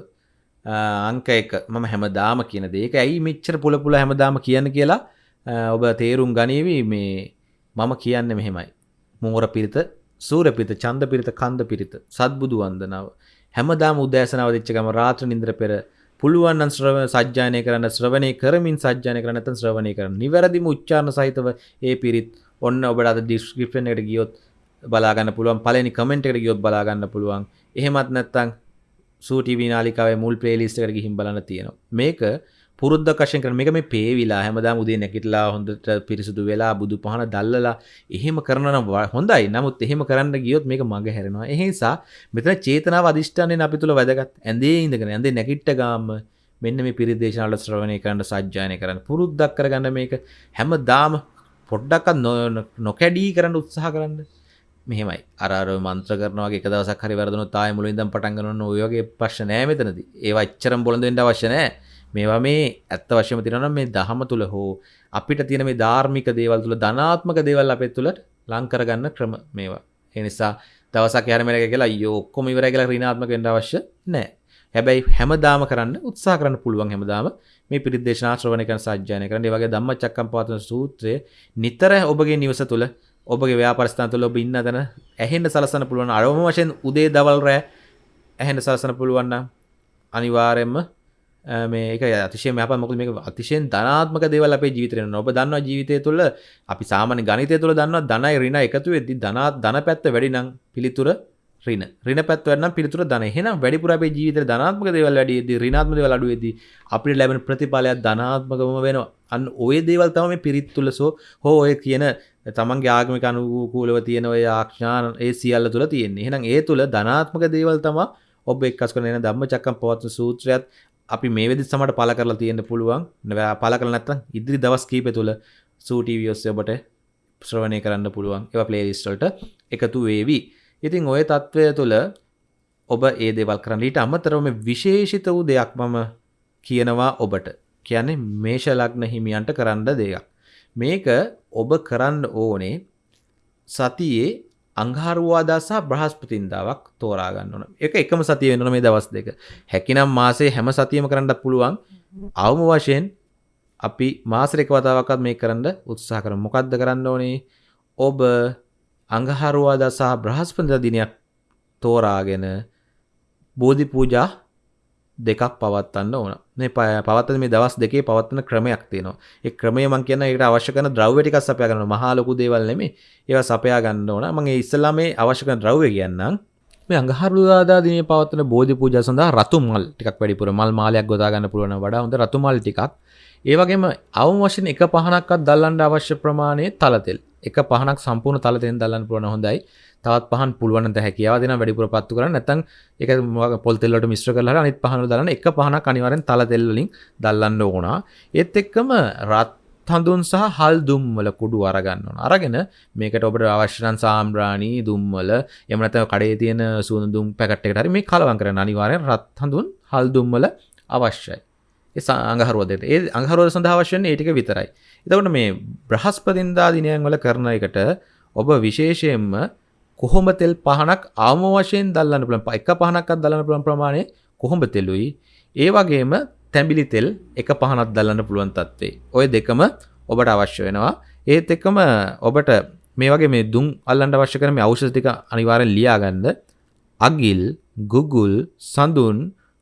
අංක එක මම හැමදාම කියන දේ. ඒක ඇයි මෙච්චර පුල පුල හැමදාම කියන්න කියලා ඔබ තේරුම් ගනීවි මේ මම කියන්නේ මෙහෙමයි. මෝර පිරිත සූර පිරිත චන්ද පිරිත කන්ද පිරිත සත්බුදු වන්දනාව හැමදාම උදෑසනාව දෙච්ච ගම රාත්‍ර නින්ද්‍ර පෙර පුළුවන් නම් ශ්‍රව සජ්ජායනය කරන්න ශ්‍රවණය කරමින් සජ්ජායනය කරන්න නැත්නම් ශ්‍රවණය කරන්න. නිවැරදිම උච්චාරණ සහිතව ඒ පිරිත් ඔන්න ඔබට අද ඩිස්ක්‍රිප්ෂන් එකට ගියොත් බලාගන්න පුළුවන්. පළවෙනි කමෙන්ට් එකට ගියොත් බලාගන්න පුළුවන්. එහෙමත් නැත්නම් සූ ටීවී නාලිකාවේ මුල් ප්ලේලිස්ට් එකට ගිහින් බලන්න තියෙනවා. මේක පුරුද්දක් වශයෙන් කරන මේක මේ පේවිලා හැමදාම උදේ නැගිටලා හොඳට පිරිසුදු වෙලා බුදු පහන දැල්ලලා එහෙම කරනවා නම් හොඳයි. නමුත් එහෙම කරන්න ගියොත් මේක මග හැරෙනවා. ඒ නිසා මෙතන චේතනාව අදිෂ්ඨානයෙන් අපි තුල වැදගත්. ඇඳේ ඉඳගෙන ඇඳේ නැගිට ගාම මෙන්න මේ පිරිත් දේශනාවල ශ්‍රවණය කරන්න සජ්ජායනය කරන්න පුරුද්දක් කරගන්න මේක හැමදාම පොඩ්ඩක්වත් නොකැඩී කරන්න උත්සාහ කරන්න. මෙහෙමයි අර අර මන්ත්‍ර කරනවා වගේ එක දවසක් හරි වැරදුනොත් ආයෙ මුලින් ඉඳන් පටන් ගන්න ඕන ඔය වගේ ප්‍රශ්න නෑ මෙතනදී. ඒවා එච්චරම බොළඳ වෙන්න අවශ්‍ය නෑ. මේවා මේ ඇත්ත වශයම තියෙනවා මේ දහම තුල හෝ අපිට තියෙන මේ ධාර්මික දේවල් තුල ධනාත්මක දේවල් අපේ තුල ලං කරගන්න ක්‍රම මේවා. ඒ නිසා දවසක් යාර මෙලක කියලා අයියෝ ඔක්කොම ඉවරයි කියලා ඍණාත්මක වෙන්න අවශ්‍ය නැහැ. හැබැයි හැමදාම කරන්න උත්සාහ කරන්න පුළුවන් හැමදාම මේ පිරිත් දේශනා ශ්‍රවණය කරන සාජ්ජායනය කරන්න. ඒ වගේ ධම්මචක්කම්පවත්තන සූත්‍රය නිතර ඔබගේ නිවස තුල ඔබගේ ව්‍යාපාර ස්ථාන තුල ඔබ ඉන්න තැන ඇහෙන්න සලසන්න පුළුවන්. අරවම වශයෙන් උදේ දවල් රෑ ඇහෙන්න සලසන්න පුළුවන් නම් අනිවාර්යයෙන්ම මේක අතිශය මැප මොකද මේක අතිශයෙන් ධනාත්මක දේවල් අපේ ජීවිතේ වෙනවා. ඔබ දන්නවා ජීවිතය තුළ අපි සාමාන්‍ය ගණිතය තුළ දන්නවා ධනයි ඍණ එකතු වෙද්දී ධනාත් ධන පැත්ත වැඩි නම් පිළිතුර ඍණ. ඍණ පැත්ත වැඩි නම් පිළිතුර ධන. එහෙනම් වැඩිපුර අපේ ජීවිතේ ධනාත්මක දේවල් වැඩි වෙද්දී ඍණාත්මක දේවල් අඩු වෙද්දී අපිට ලැබෙන ප්‍රතිඵලයක් ධනාත්මකවම වෙනවා. අන්න ওই දේවල් තමයි මේ පිරිත් තුළ සෝ හෝ ඔය කියන තමන්ගේ ආගමික අනුකූලව තියෙන ඔය ආඥාන ඒ සියල්ල තුළ තියෙන්නේ. එහෙනම් ඒ තුළ ධනාත්මක දේවල් තමයි ඔබ එක්කස් කරන එන ධම්මචක්කම් පවත්වන සූත්‍රයත් අපි මේ වෙදි සමට පල කරලා තියෙන පුළුවන්. පල කර නැත්තම් ඉදිරි දවස් කීප තුළ සූටීවියෝස්ය ඔබට ශ්‍රවණය කරන්න පුළුවන්. එව පලේලිස්ටල්ට එකතු වේවී. ඉතින් ඔය තත්ත්වය තුළ ඔබ ඒ දෙවල් කරන්න. ඊට අමතරවම විශේෂිත වූ දෙයක් මම කියනවා ඔබට. කියන්නේ මේෂ ලග්න හිමියන්ට කරන්න දෙයක්. මේක ඔබ කරන්න ඕනේ සතියේ අංහාරුවාදා සහ බ්‍රහස්පතින්දාවක් තෝරා ගන්න ඕන. ඒක එකම සතිය වෙන්න මේ දවස් දෙක. හැකිනම් මාසේ හැම සතියෙම කරන්නත් පුළුවන්. අවම වශයෙන් අපි මාසෙක එක වතාවක්වත් මේක කරන්න උත්සාහ කරමු. මොකද්ද කරන්න ඕනේ? ඔබ අංගහරුවාදා සහ බ්‍රහස්පතින්දා දිනයක් තෝරාගෙන බෝධි පූජා දෙකක් පවත්වන්න ඕන. මේ පවත්තන මේ දවස් දෙකේ පවත්වන ක්‍රමයක් තියෙනවා. ඒ ක්‍රමය මම කියන එකට අවශ්‍ය කරන ද්‍රව්‍ය ටිකක් සපයා ගන්න මහා ලොකු දේවල් නෙමෙයි. ඒවා සපයා ගන්න ඕන. මම ඒ ඉස්සලා මේ අවශ්‍ය කරන ද්‍රව්‍ය කියන්නම්. මේ අඟහරුවාදා දිනේ පවත්වන බෝධි පූජා සඳහා රතු මල් ටිකක් වැඩිපුර මල් මාලයක් ගොතා ගන්න පුළුවන් වඩා හොඳ රතු මල් ටිකක්. ඒ වගේම අවම වශයෙන් එක පහනක්වත් දල්ලන්න අවශ්‍ය ප්‍රමාණයේ තල තෙල්. එක පහනක් සම්පූර්ණ තල තෙල් දල්ලන්න පුළුවන් හොඳයි. තවත් පහන් පුළුවන් හැකියාව දෙන වැඩිපුර පත්තු කරන්න නැත්නම් ඒක පොල් තෙල් වලට මිශ්‍ර කරලා අනිත් පහන දාලා එක පහනක් අනිවාර්යෙන් තල තෙල් වලින් දල්ලන්න ඕන. ඒත් එක්කම රත් හඳුන් සහ හල් දුම්වල කුඩු අරගන්න ඕන. අරගෙන මේකට ඔබට අවශ්‍ය නම් සාම්බ්‍රාණි දුම්වල එහෙම නැත්නම් කඩේ තියෙන සුවඳ දුම් පැකට් එකට හරි මේ කලවම් කරන්න අනිවාර්යෙන් රත් හඳුන් හල් දුම්වල අවශ්‍යයි. ඒ අඟහරුවදට ඒ අඟහරුවද සඳහා අවශ්‍ය වෙන්නේ ඒ ටික විතරයි. එතකොට මේ බ්‍රහස්පතින්දා දිනයන් වල කරන එකට ඔබ විශේෂයෙන්ම කොහොඹ තෙල් පහනක් ආම වශයෙන් දල්ලන්න පුළුවන්? එක පහනක්වත් දල්ලන්න පුළුවන් ප්‍රමාණය කොහොඹ තෙලුයි ඒ වගේම තැඹිලි තෙල් එක පහනක් දල්ලන්න පුළුවන් තත්ත්වේ. ඔය දෙකම ඔබට අවශ්‍ය වෙනවා. ඒත් එක්කම ඔබට මේ වගේ මේ දුම් අල්ලන්න අවශ්‍ය කරන මේ ඖෂධ ටික අනිවාර්යෙන් ලියාගන්න. අගිල් ගුගුල් සඳුන්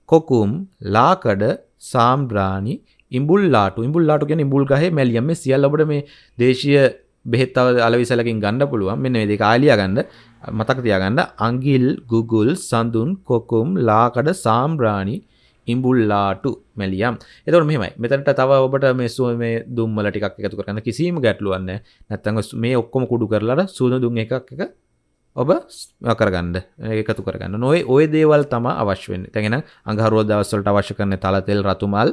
කොකුම් ලාකඩ සාම්බ්‍රාණි ඉඹුල්ලාටු ඉඹුල්ලාටු කියන්නේ ඉඹුල් ගහේ මැලියම්. මේ සියල්ල ඔබට මේ දේශීය බෙහෙත් තව අලවිසලකින් ගන්න පුළුවන්. මෙන්න මේ දෙක ආලියා ගන්න මතක තියාගන්න. අඟිල් ගුගුල් සඳුන් කොකුම් ලාකඩ සාම්බ්‍රාණි ඉඹුල්ලාටු මැලියම්. එතකොට මෙහෙමයි. මෙතනට තව ඔබට මේ සුව මේ දුම්වල ටිකක් එකතු කරගන්න. කිසිම ගැටලුවක් නැහැ. නැත්නම් මේ ඔක්කොම කුඩු කරලා සුවඳ දුම් එකක් එක ඔබ කරගන්න එකතු කරගන්න. නොවේ ඔය දේවල් තමයි අවශ්‍ය වෙන්නේ. දැන් එහෙනම් අඟහරුවා දවස් වලට අවශ්‍ය කරන තල තෙල් රතු මල්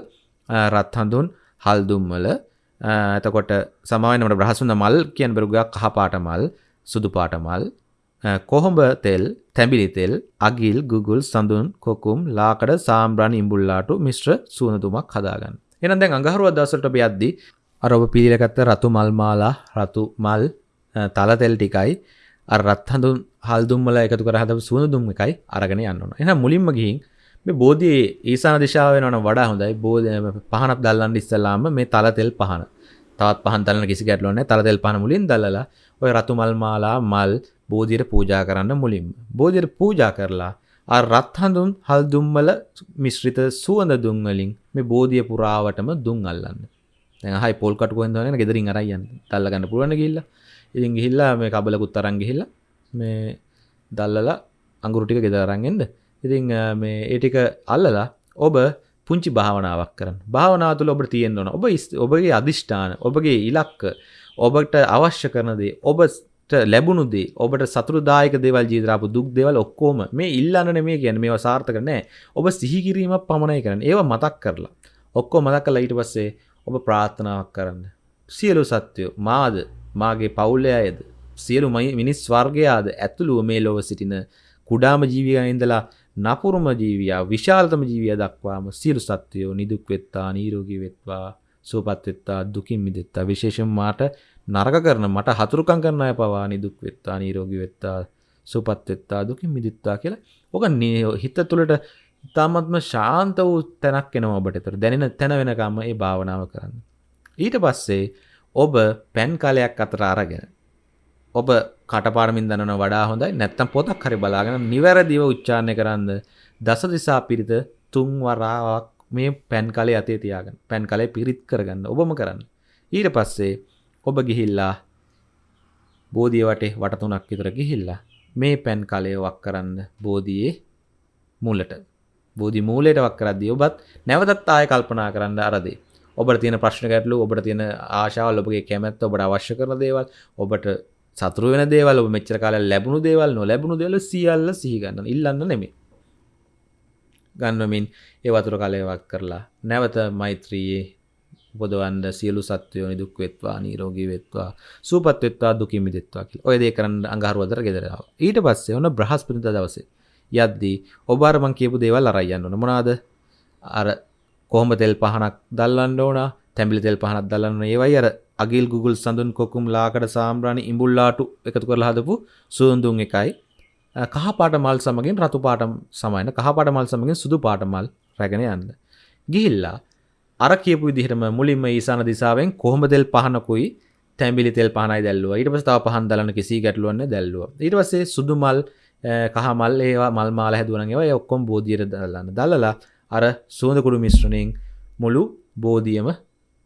රත් හඳුන් හල් දුම්වල එතකොට සමාවෙනට බ්‍රහසුන්ද මල් කියන බරුගක් කහපාට මල් සුදු පාට මල් කොහොඹ තෙල් තැඹිලි තෙල් අගිල් ගුගුල් සඳුන් කොකුම් ලාකඩ සාම්බ්‍රාණ ඉඹුල්ලාට මිශ්‍ර සූනතුමක් හදාගන්න. එනම් දැන් අඟහරුව දවසට ඔබ යද්දී අර ඔබ පිළිලගත්ත රතු මල් මාලා රතු මල් තල තෙල් ටිකයි අර රත් හඳුන් හල්දුම් වල එකතු කර හදපු සූනදුම් එකයි අරගෙන යන්න ඕන. එහෙනම් මුලින්ම ගිහින් මේ බෝධියේ ඊසාන දිශාව වෙනවනම් වඩා හොඳයි. බෝධි පහනක් දැල්ලන්න ඉස්සලාම මේ තල තෙල් පහන. තවත් පහන් තලන කිසි ගැටලුවක් නැහැ. තල තෙල් පහන මුලින් දල්ලලා ඔය රතු මල් මාලා මල් බෝධියට පූජා කරන්න මුලින්ම. බෝධියට පූජා කරලා ආ රත් හඳුන් හල් දුම්වල මිශ්‍රිත සුවඳ දුම් වලින් මේ බෝධිය පුරාවටම දුම් අල්ලන්න. දැන් අහයි පොල් කටු කොහෙන්ද හොයන්නේ ගෙදරින් අරන් යන්න. තල්ල ගන්න පුළුවන් ගිහිල්ලා. ඉතින් ගිහිල්ලා මේ කබලකුත් අරන් ගිහිල්ලා මේ දල්ලලා අඟුරු ටික ගෙදර අරන් එන්න. ඉතින් මේ ඒ ටික අල්ලලා ඔබ පුංචි භාවනාවක් කරන්න. භාවනාව තුළ ඔබට තියෙන්න ඕන. ඔබ ඔබගේ අදිෂ්ඨාන, ඔබගේ ඉලක්ක, ඔබට අවශ්‍ය කරන දේ, ඔබට ලැබුණු දේ, ඔබට සතුටුදායක දේවල් ජීවිතේ ආපු දුක් දේවල් ඔක්කොම මේ ඉල්ලන්න නෙමෙයි කියන්නේ. මේවා සාර්ථක නැහැ. ඔබ සිහි කිරීමක් පමණයි කරන්නේ. ඒවා මතක් කරලා. ඔක්කොම මතක් කරලා ඊට පස්සේ ඔබ ප්‍රාර්ථනාවක් කරන්න. සියලු සත්වයෝ මාද මාගේ පවුලේ අයද සියලු මිනිස් වර්ගයාද ඇතුළුව මේ ලොව සිටින කුඩාම ජීවියන් ඉඳලා නපුරුම ජීවියා විශාලතම ජීවිය දක්වාම සියලු සත්වයෝ නිදුක් වෙත්තා නීරෝගී වෙත්වා සුවපත් වෙත්තා දුකින් මිදෙත්තා. විශේෂයෙන් මාට නරක කරන මට හතුරුකම් කරන අය පවා නිදුක් වෙත්තා නීරෝගී වෙත්තා සුවපත් වෙත්තා දුකින් මිදෙත්තා කියලා. ඔක හිත තුළට ඉතාමත්ම ශාන්ත වූ තැනක් එනවා ඔබට ඒතර. දැනෙන තැන වෙනකම්ම ඒ භාවනාව කරන්න. ඊට පස්සේ ඔබ පැන් කලයක් අතර අරගෙන ඔබ කටපාඩමින් දන්නන වඩා හොඳයි නැත්තම් පොතක් හරි බලාගෙන නිවැරදිව උච්චාරණය කරන්න දස දිසා පිරිත තුන් වරාවක් මේ පැන් කලේ අතේ තියාගන්න. පැන් කලේ පිරිත් කරගන්න. ඔබම කරන්න. ඊට පස්සේ ඔබ ගිහිල්ලා බෝධිය වටේ වට තුනක් විතර ගිහිල්ලා මේ පැන් කලය වක් කරන්න බෝධියේ මූලට. බෝධි මූලයට වක් කරද්දී ඔබත් නැවතත් ආය කල්පනා කරන්න අරදේ. ඔබට තියෙන ප්‍රශ්න ගැටලු ඔබට තියෙන ආශාවල් ඔබගේ කැමැත්ත ඔබට අවශ්‍ය කරන දේවල් ඔබට සතුරු වෙන දේවල් ඔබ මෙච්චර කාලයක් ලැබුණු දේවල් නොලැබුණු දේවල් සියල්ල සිහි ගන්න ඉල්ලන්න නෙමෙයි ගන්නමින් ඒ වතුර කලයවක් කරලා නැවත මෛත්‍රියේ බොදවන්න සියලු සත්වයෝ නිදුක් වෙත්වා නිරෝගී වෙත්වා සුවපත් වෙත්වා දුකින් මිදෙත්වා කියලා. ඔය දේ කරන්න අඟහරුවදර ගෙදර ආවා. ඊට පස්සේ ඔන්න බ්‍රහස්පතින්දා දවසේ යද්දී ඔබ අර මං කියපු දේවල් අරන් යන්න ඕන. මොනවාද? අර කොහොම තෙල් පහනක් දල්ලන්න ඕන, තැඹිලි තෙල් පහනක් දල්ලන්න ඕන. ඒවයි අර අගිල් ගුගල් සඳුන් කොකුම් ලාකඩ සාම්බ්‍රාණි ඉඹුල්ලාටු එකතු කරලා හදපු සුවඳුන් එකයි කහපාට මල් සමගින් රතු පාට සමයන කහපාට මල් සමගින් සුදු පාට මල් රැගෙන යන්න. ගිහිල්ලා අර කියපු විදිහටම මුලින්ම ඊසාන දිසාවෙන් කොහොම තෙල් පහනකුයි තැඹිලි තෙල් පහනයි දැල්ලුවා. ඊට පස්සේ තව පහන් දලන කිසි ගැටලුවක් නැහැ දැල්ලුවා. ඊට පස්සේ සුදු මල් කහ මල් ඒවා මල් මාල හැදුවා නම් ඒවා ඒ ඔක්කොම බෝධියට දාලන්න. දාලලා අර සුවඳ කුඩු මිශ්‍රණයෙන් මුළු බෝධියම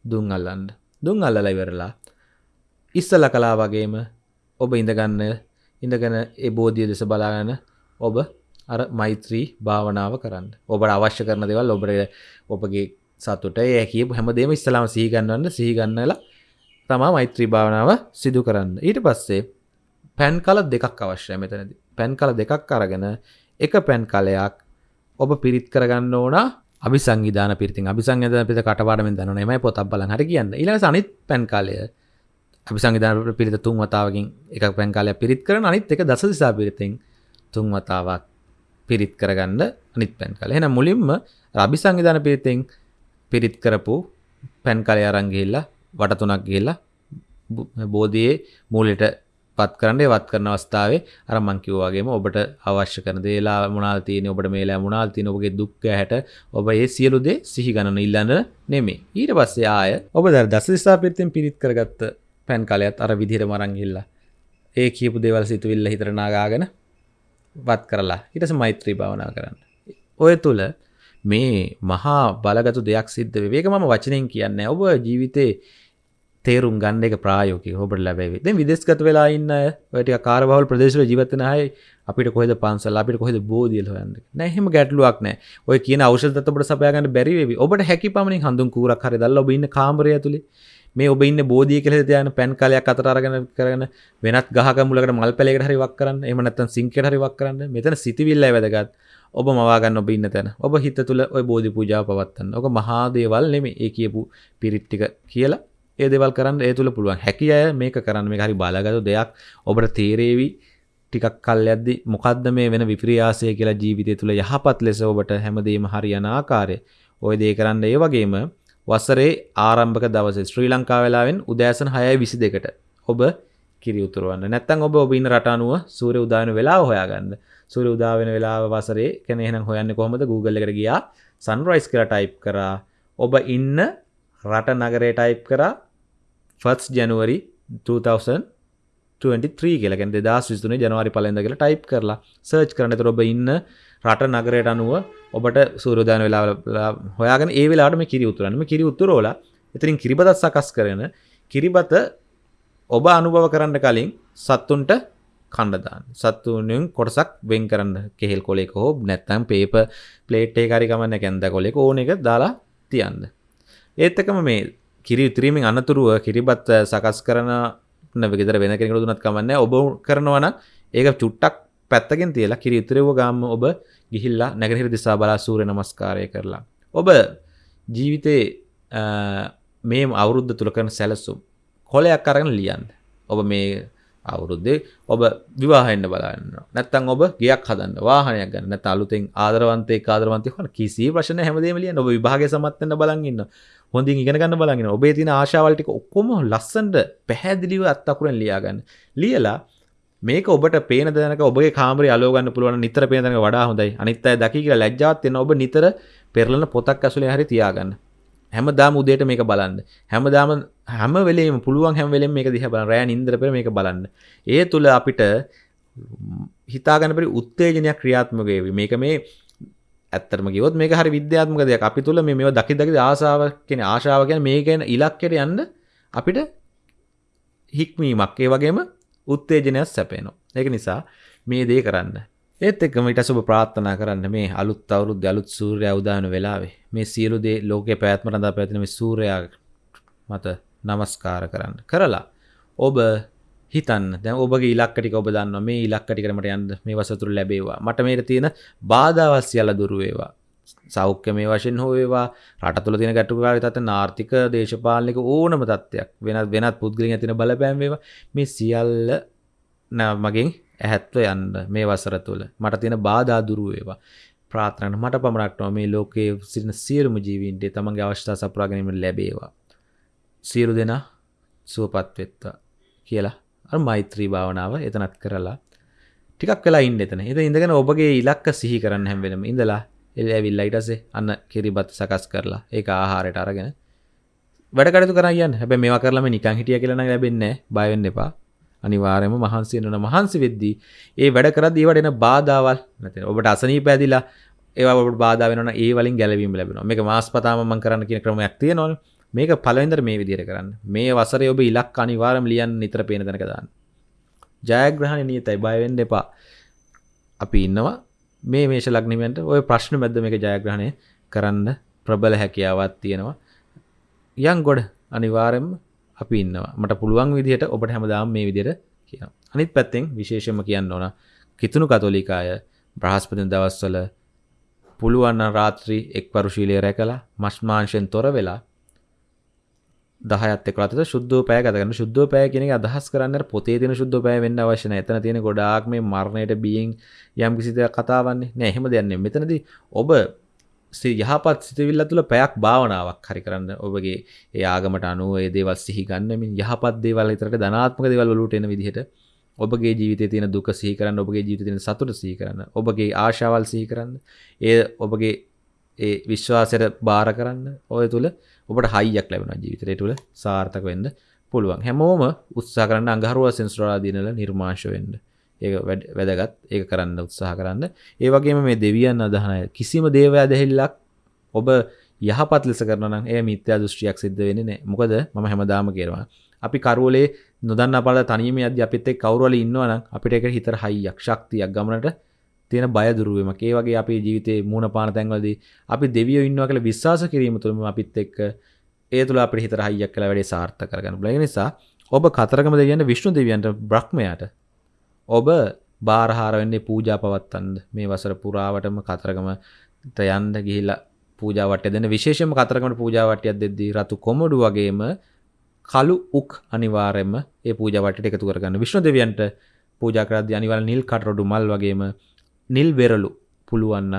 දුම් අල්ලන්න. දුම් අල්ලලා ඉවරලා ඉස්සල කලා වගේම ඔබ ඉඳගන්න ඉඳගෙන ඒ බෝධිය දෙස බලාගන්න ඔබ අර මෛත්‍රී භාවනාව කරන්න. ඔබට අවශ්‍ය කරන දෙවල් ඔබට ඔබගේ සතුට ඒ කියපු හැමදේම ඉස්සලාම සීගන්නන්න සීගන්නලා තමා මෛත්‍රී භාවනාව සිදු කරන්න. ඊට පස්සේ පැන් කල දෙකක් අවශ්‍යය මෙතනති පැන් කල දෙකක් අරගෙන එක පැන් කලයක් ඔබ පිරිත් කරගන්න ඕනා. අභිසංවිධාන පිරිතින් අභිසංවිධාන පිරිත කටපාඩමින් දන්නවනේ එමය පොතක් බලන් හරි කියන්නේ. ඊළඟ අනිත් පැන් කාලය අභිසංවිධාන පිරිත තුන් වතාවකින් එක පැන් කාලයක් පිරිත් කරන අනිත් එක දස දිසා පිරිතෙන් තුන් වතාවක් පිරිත් කරගන්න අනිත් පැන් කාලය. එහෙනම් මුලින්ම අභිසංවිධාන පිරිතෙන් පිරිත් කරපු පැන් කාලය අරන් ගිහිල්ලා වට තුනක් ගිහිල්ලා බෝධියේ මූලෙට පත් කරන්න වත් කරන අවස්ථාවේ අර මං කිව්වා වගේම ඔබට අවශ්‍ය කරන දේලා මොනවාද තියෙන්නේ ඔබට මේලා මොනවාද තියෙන ඔබගේ දුක් හැට ඔබ ඒ සියලු දේ සිහි ගණන ඉල්ලන්න නෙමෙයි. ඊට පස්සේ ආය ඔබ දැන් දස දිසා පිරිතෙන් පිරිත් කරගත්ත පෑන් කලයත් අර විදිහට මරන් ගිහිල්ලා ඒ කියපු දේවල් සිතුවිල්ල හිතට නාගාගෙන වත් කරලා ඊට පස්සේ මෛත්‍රී භාවනා කරන්න. ඔය තුල මේ මහා බලගතු දෙයක් සිද්ධ වෙයි. ඒක මම වචනෙන් කියන්නේ ඔබ ජීවිතේ තේරුම් ගන්න එක ප්‍රායෝගිකව ඔබට ලැබෙවි. දැන් විදේශගත වෙලා ඉන්න අය ඔය ටික කාර්යබහුල ප්‍රදේශවල ජීවත් වෙන අය අපිට කොහෙද පන්සල් අපිට කොහෙද බෝධියල හොයන්නේ. නෑ එහෙම ගැටලුවක් නෑ. ඔය කියන ඖෂධ තත් ඔබට සපයා ගන්න බැරි වෙවි. ඔබට හැකි පමණින් හඳුන් කූරක් හරි දැල්ලා ඔබ ඉන්න කාමරය ඇතුලේ මේ ඔබ ඉන්න බෝධිය කියලා තියාගෙන පැන් කලයක් අතර අරගෙන කරගෙන වෙනත් ගහක මුලකට මල් පැලයකට හරි වක් කරන්න. එහෙම නැත්නම් සිංකයට හරි වක් කරන්න. මෙතන සිතවිල්ලයි වැදගත්. ඔබ මවා ගන්න ඔබ ඉන්න තැන. ඔබ හිත තුල ওই බෝධි පූජාව පවත්වන්න. ඔක මහා දේවල් නෙමෙයි. ඒ කියපු පිරිත් ටික කියලා ඒ දෙවල් කරන්න ඒ තුළ පුළුවන් හැකි අය මේක කරන්න මේ හරි බාලාගතු දෙයක් ඔබට තේරේවි ටිකක් කල් යද්දි මොකද්ද මේ වෙන විප්‍රියාසය කියලා ජීවිතය තුළ යහපත් ලෙස ඔබට හැමදේම හරියන ආකාරය ඔය දේ කරන්න ඒ වගේම වසරේ ආරම්භක දවසේ ශ්‍රී ලංකා වෙලාවෙන් උදෑසන 6:22ට ඔබ කිරි උතුරවන්න. නැත්නම් ඔබ ඔබ ඉන්න රට අනුව සූර්ය උදා වෙන වෙලාව හොයාගන්න. සූර්ය උදා වෙන වෙලාව වසරේ කියන්නේ එහෙනම් හොයන්නේ කොහොමද? Google එකට ගියා sunrise කියලා ටයිප් කරා. ඔබ ඉන්න රට නගරේ ටයිප් කරා ෆස් ජනුවරි 2023 කියලගෙන දෙදස් විස්තුනේ ජනවාරි පලඳ කියලා ටයිප් කරලා සර්ච් කරන තොරොබ ඉන්න රට නගරයට අනුව ඔබට සූරදාන වෙලා හොයාගෙන ඒ වෙලාට මේ කිරි උතුරන්ම කිරි උතුරෝල එතරින් කිරිබදත් සකස් කරන කිරිබත ඔබ අනුභව කරන්න කලින් සත්තුන්ට කණ්ඩදාන්න සත්තුනෙන් කොටසක් වෙන් කරන්න. කෙහෙල් කොලෙක හෝ නැත්තම් පේප ප්ලේට්ේ කාරිකමන්න කැන්ද කොලෙක ඕන එක දාලා තියන්න. ඒත්තකම මේ කිරි උත්‍රීමෙන් අනතුරුව කිරිබත් සකස් කරන ගෙදර වෙන කෙනෙකුට දුනත් කමන්න ඔබ කරනවන ඒක චුට්ටක් පැත්තගෙන් තියලා කිරි උතුරව ගාම ඔබ ගිහිල්ලා නැගහිර දිසා බලා සූරය නමස්කාරය කරලා. ඔබ ජීවිතේ මේ අවුරුද්ධ තුළ කරන සැලසුම් කොලයක් අරගෙන ලියන්න. ඔබ මේ අවුරුද්දේ ඔබ විවාහෙන්න්න බලන්න. නැත්තන් ඔබ ගයක් හදන්න වාහනයක් ගන්න නැත අලුතෙන් ආදරවන්තය ආදරවන්තය හන කිසි ප්‍රශ්න හැමදේමලිය ඔබ විභාග සමත්වන්න බලගන්න හොඳින් ඉගෙන ගන්න බලගෙන ඔබේ තින ආශාවල්ටික ඔක්කොම ලස්සන්ට පැහැදිලිව අත්තකුරෙන් ලියාගන්න. ලියලා මේක ඔබට පේන දනක ඔබේ කාමරි අලෝගන්න පුළුවන් නිතර පේනක වඩා හොඳයි. අනිත්තය දකි කියලා ලැජ්ජාත්යන ඔබ නිතර පෙරලන පොතක් ඇසුලේ හරි තියාගන්න. හැමදාම උදේට මේක බලන්න. හැමදාම හැම වෙලේම පුළුවන් හැම වෙලෙම මේක දිහා බලන්න. රෑ නින්දර පෙර මේක බලන්න. ඒ තුල අපිට හිතාගන්න බැරි උත්තේජනයක් ක්‍රියාත්මක වේවි. මේක මේ ඇත්තටම කිව්වොත් මේක හරි විද්‍යාත්මක දෙයක්. අපි තුල මේ මේවා දකි දකි ආසාව කියන්නේ ආශාව කියන්නේ මේ කියන ඉලක්කයට යන්න අපිට හික්මීමක්. ඒ වගේම උත්තේජනයක් සැපේනවා. ඒක නිසා මේ දේ කරන්න. ඒත් එක්කම ඊට සුබ ප්‍රාර්ථනා කරන්න මේ අලුත් අවුරුද්ද අලුත් සූර්යයා උදාන වෙලාවේ මේ සියලු දේ ලෝකේ පැවැත්ම රඳා පැවැත්ෙන මේ සූර්යයා මත নমස්කාර කරන්න. කරලා ඔබ හිතන්න. දැන් ඔබගේ ඉලක්ක ටික ඔබ දන්නවා. මේ ඉලක්ක ටිකට මට යන්න මේ වසතුරු ලැබේවා. මට මේට තියෙන බාධාවත් සියල්ල දුරු වේවා. සෞඛ්‍ය මේ වශයෙන් හෝ වේවා රට තුළ තියෙන ගැටලුකාරී තත්ත්ව ආර්ථික දේශපාලනික ඕනම තත්ත්වයක්. වෙනත් වෙනත් පුද්ගලයන් තියෙන බලපෑම් වේවා. මේ සියල්ල මගෙන් ඇහැත්ව යන්න මේ වසර තුළ. මට තියෙන බාධා දුරු වේවා. ප්‍රාර්ථනන මට පමණක්ටම මේ ලෝකයේ සිටින සියලුම ජීවීන්ට තමන්ගේ අවශ්‍යතා සපුරා ගැනීම ලැබේවා. සියලු දෙනා සුවපත් වෙත්වා කියලා අර මෛත්‍රී භාවනාව එතනත් කරලා ටිකක් වෙලා ඉන්න එතන. එත ඉඳගෙන ඔබගේ ඉලක්ක සිහි කරන්න හැම් වෙනම ඉඳලා එල් ඇවිල්ලා ඊටසේ අන්න කිරිබත් සකස් කරලා ඒක ආහාරයට අරගෙන වැඩකටතු කරන්න හැබ මේ කරලම නිකං හිටිය කියලන ලැබෙන්නේ බයවෙන්න එපා. අනිවාර්යම මහන්සි වෙනවා මහන්සි වෙද්දී ඒ වැඩ කරද්දී ඒවට එන බාධාවල් නැත්නම් ඔබට අසනීප ඇදිලා ඒවා ඔබට බාධා වෙනවා ඒ වලින් ගැලවීම ලැබෙනවා. මේක මාස්පතාම මම කරන්න කියන ක්‍රමයක් තියෙනවනේ. මේක පළවෙනිදර මේ විදිහට කරන්න. මේ වසරේ ඔබ ඉලක්ක අනිවාර්යම ලියන්න නිතර පේන තැනක දාන්න. ජයග්‍රහණ නියතයි. බය වෙන්න එපා. අපි ඉන්නවා. මේ මේෂ ලග්නිමෙන්ට ඔය ප්‍රශ්න මැද්ද මේක ජයග්‍රහණය කරන්න ප්‍රබල හැකියාවත් තියෙනවා. යන් ගොඩ අනිවාරෙන්ම අපි ඉන්නවා. මට පුළුවන් විදිහට ඔබට හැමදාම් මේ විදියට කියන අනිත් පැත්තෙන් විශේෂම කියන්න ඕන කිතුුණු කතොලිකාය බ්‍රහස්පති දවස්වල පුළුවන්න රාත්‍රී එක් පරුශීලය රැකලා මශ්මාංශයෙන් තොර වෙලා දහයත් එක්ලත ශුද්ධ පෑ ගතගන්න ශුද්ධ පෑ කෙනෙ අදහස් කරන්න පොතේ තින ශුද්ධ පෑ වෙන්න අවශ්‍යන එතන තියෙන ගොඩාක් මේ මරණයට බියෙන් යම් කිසිද කතාවන්නේ නැහෙම දෙන්නේ මෙතනද ඔබ යහපත් සිතවිල්ල තුළ පැයක් භාවනාවක් හරි කරන්න ඔබගේ ඒ ආගමට අනුව ඒ දේවල් සිහි ගන්නමින් යහපත් දේවල් විතරට ධනාත්මක දේවල් වලට එන විදිහට ඔබගේ ජීවිතයේ තියෙන දුක සිහි කරන්න ඔබගේ ජීවිතේ තියෙන සතුට සිහි කරන්න ඔබගේ ආශාවල් සිහි කරන්න ඒ ඔබගේ ඒ විශ්වාසයට බාර කරන්න ඔය තුල ඔබට හයියක් ලැබෙනවා ජීවිතේ තුල සාර්ථක වෙන්න පුළුවන්. හැමෝම උත්සාහ කරන්න අඟහරුවා සෙන්සුරාලා දිනල නිර්මාංශ වෙන්න. ඒ වැදගත්. ඒක කරන්න උත්සාහ කරන්න. ඒ වගේම මේ දෙවියන් අදහනය කිසිම දේවය දැහිල්ලක් ඔබ යහපත් ලෙස කරන ඒ මිත්‍යා දෘෂ්ටියක් සිද්ධ වෙන නෑ මොකද ම හැමදාම කියරවා අපි කරුවලේ නොදන්න අපල තනීම අද අපිත් එක් කවරුවල ඉන්නවනම් අපිට එක හිතර හයියක් ශක්තියක් ගමනට තියෙන බය දුරුවම ඒ වගේ අපේ ජීවිතේ මූුණ පාන තැන්වලදී අපි දෙවිය ඉන්නවා කළ විශ්වාස කිරීම තුළම අපිත් එක්ක ඒ තුළ අප හිතර හයියක් කළ වැඩේ සාර්ථ කරගන්න බල නිසා ඔබ කතරගම දෙවියන්න විශ්ණු දෙවියන්ට බ්‍රහ්මයට ඔබ බාරහාර වෙන්නේ පූජා පවත්තන්ද? මේ වසර පුරාවටම කතරගමට යන්ද ගිහිල්ලා පූජාවට දෙන විශේෂම කතරගමට පූජාවටයක් දෙද්දී රතු කොමඩු වගේම කළු උක් අනිවාර්යයෙන්ම ඒ පූජාවටට එකතු කරගන්න. විශ්ණු දෙවියන්ට පූජා කරද්දී අනිවාර්ය නිල් කටරොඩු මල් වගේම නිල් වෙරළු පුළුවන්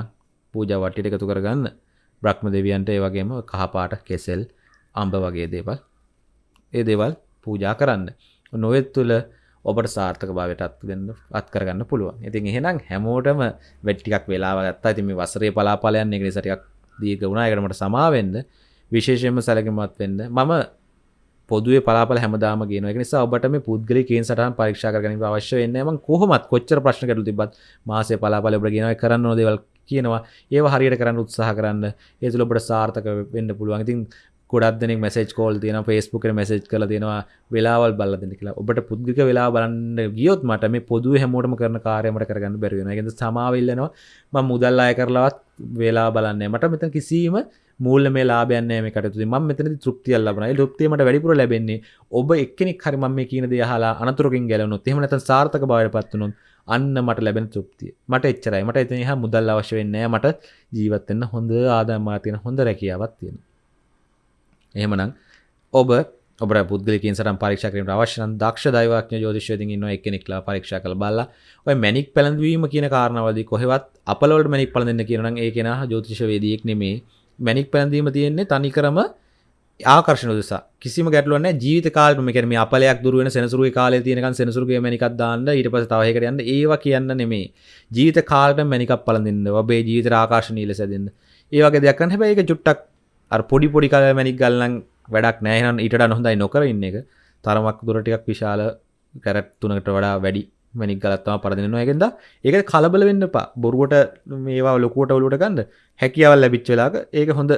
පූජාවටට එකතු කරගන්න. බ්‍රහ්ම දෙවියන්ට ඒ වගේම කහපාට කෙසෙල් අම්බ වගේ දේවල්. ඒ දේවල් පූජා කරන්න. නොවෙත් තුළ ඔබට සාර්ථක භාවයට අත් දෙන්න අත් කරගන්න පුළුවන්. ඉතින් එහෙනම් හැමෝටම වෙට්ටිකක් වෙලාව ගත්තා. ඉතින් මේ වසරේ පලාපලයන් එක නිසා ටිකක් දීර්ඝ වුණා. ඒකට මට සමාවෙන්න විශේෂයෙන්ම සැලකිලිමත් වෙන්න. මම පොදුවේ පලාපල හැමදාම ගෙන එක නිසා ඔබට මේ පුද්ගලි කේන් සටහන් පරීක්ෂා කරගැනීම අවශ්‍ය වෙන්නේ මම කොහොමත් කොච්චර ප්‍රශ්න ගැටලු තිබ්බත් මාසේ පලාපල ඔබට ගෙනව. කරන්න ඕන දේවල් කියනවා. ඒව හරියට කරන්න උත්සාහ කරන්න. ඒ තුළ ඔබට සාර්ථක වෙන්න පුළුවන්. ඉතින් ගොඩක් දෙනෙක් මැසේජ් කෝල් තියෙන ෆේස්බුක් එක මැසේජ් කරලා තියෙනවා වෙලාවල් බලලා දෙන්න කියලා. ඔබට පුද්ගලික වෙලාව බලන්න ගියොත් මට මේ පොදුවේ හැමෝටම කරන කාර්යය මට කරගන්න බැරි වෙනවා. ඒකෙන්ද සමාව ඉල්ලනවා මම මුදල් අය කරලවත් වෙලා බලන්නේ මට මෙතන කිසිම මූල්‍ය මේ ලාභයන් නැහැ මේ කටයුතු මම මෙතනදී තෘප්තියක් ලබනවා. ඒ තෘප්තිය මට වැඩිපුර ලැබෙන්නේ ඔබ එක්කෙනෙක් හරි මම මේ කියන දේ අහලා අනතුරකින් ගැලවුණොත් එහෙම නැත්නම් සාර්ථක භාවයට පත් වුණොත් අන්න මට ලැබෙන තෘප්තිය. මට එච්චරයි. මට එතන එහා මුදල් අවශ්‍ය වෙන්නේ නැහැ. මට ජීවත් වෙන්න හොඳ ආදායමක් තියෙන හොඳ රැකියාවක් තියෙනවා. එහෙමනම් ඔබ ඔබ පුද්ගලිකින් සටන් පරීක්ෂා කිරීමට අවශ්‍ය නම් දක්ෂ දෛවඥ ජ්‍යොතිෂ්‍යවේදීන් ඉන්නවා. එක්කෙනෙක්ලා පරීක්ෂා කරලා බලලා ඔය මැනික් පැලඳවීම කියන කාරණාවලදී කොහෙවත් අපලවලට මැනික් පැලඳෙන්න කියනවා නම් ඒ කෙනා ජ්‍යොතිෂ්‍යවේදියෙක් නෙමෙයි. මැනික් පැලඳීම තියෙන්නේ තනිකරම ආකර්ෂණ උදෙසා. කිසිම ගැටලුවක් නැහැ. ජීවිත කාලෙම මේ කියන්නේ මේ අපලයක් දුර වෙන සෙනසුරුගේ කාලේ තියෙනකන් සෙනසුරුගේ මැනිකක් දාන්න ඊට පස්සේ තව එකකට යන්න. ඒවා කියන්න නෙමෙයි. ජීවිත කාලෙම මැනිකක් පලඳින්න ඔබේ ජීවිතේ ආකර්ෂණීය ලෙස දෙන්න ඒ වගේ දෙයක් කරන්න. හැබැයි ඒක චුට්ටක් අර පොඩි පොඩි කල මැනික් ගල්ලන් වැඩක් නෑහන් ඊට නොහොඳයි නොකර ඉන්න එක. තරමක් දුරටිකක් විශාල කැරැට් තුනකට වඩා වැඩි මැනික් ගලත්තම පරදිනවා එකෙන්ද ඒක කලබල වෙන්න පා බොරුවට මේවා ලොකුවට ඔලුට ගන්න හැකියාවල් ලැබිච්චලාක ඒක හොඳ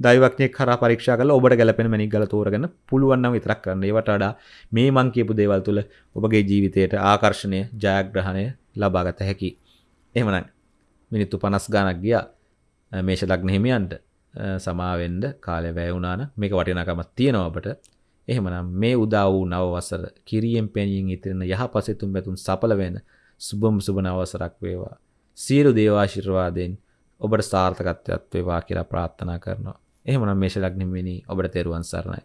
දයිවක්නය කර පරික්ෂා කල ඔබට ගැලපෙන මැනික් ගල තෝරගන්න පුළුවන්නම් විතරක් කරන්න. ඒවට වඩා මේ මං කියපු දේවල් තුළ ඔබගේ ජීවිතයට ආකර්ශණය ජයග්‍රහණය ලබාගත හැකි එහමනන් මිනිත්තු පනස් ගානක් ගියා. මේෂ ලක්න හිමියන්ට. සමාවෙන්ඩ කාලය වැෑවුනාන මේක වටිනකමත් තියෙනවා අපට. එහෙමනම් මේ උදා වූ නව වසර කිරියෙන් පැණියෙන් ඉතිරෙන යහ පසෙතුම් බැතුන් සපල වෙන සුබම් සුබන අවසරක් වේවා. සියලු දේවාශිර්වාදයෙන් ඔබට සාර්ථකත්වයක් වේවා කියලා ප්‍රාර්ථනා කරනවා. එහෙමනම් මේෂ ලග්නෙ වෙනි ඔබට තෙරුවන් සරණයි.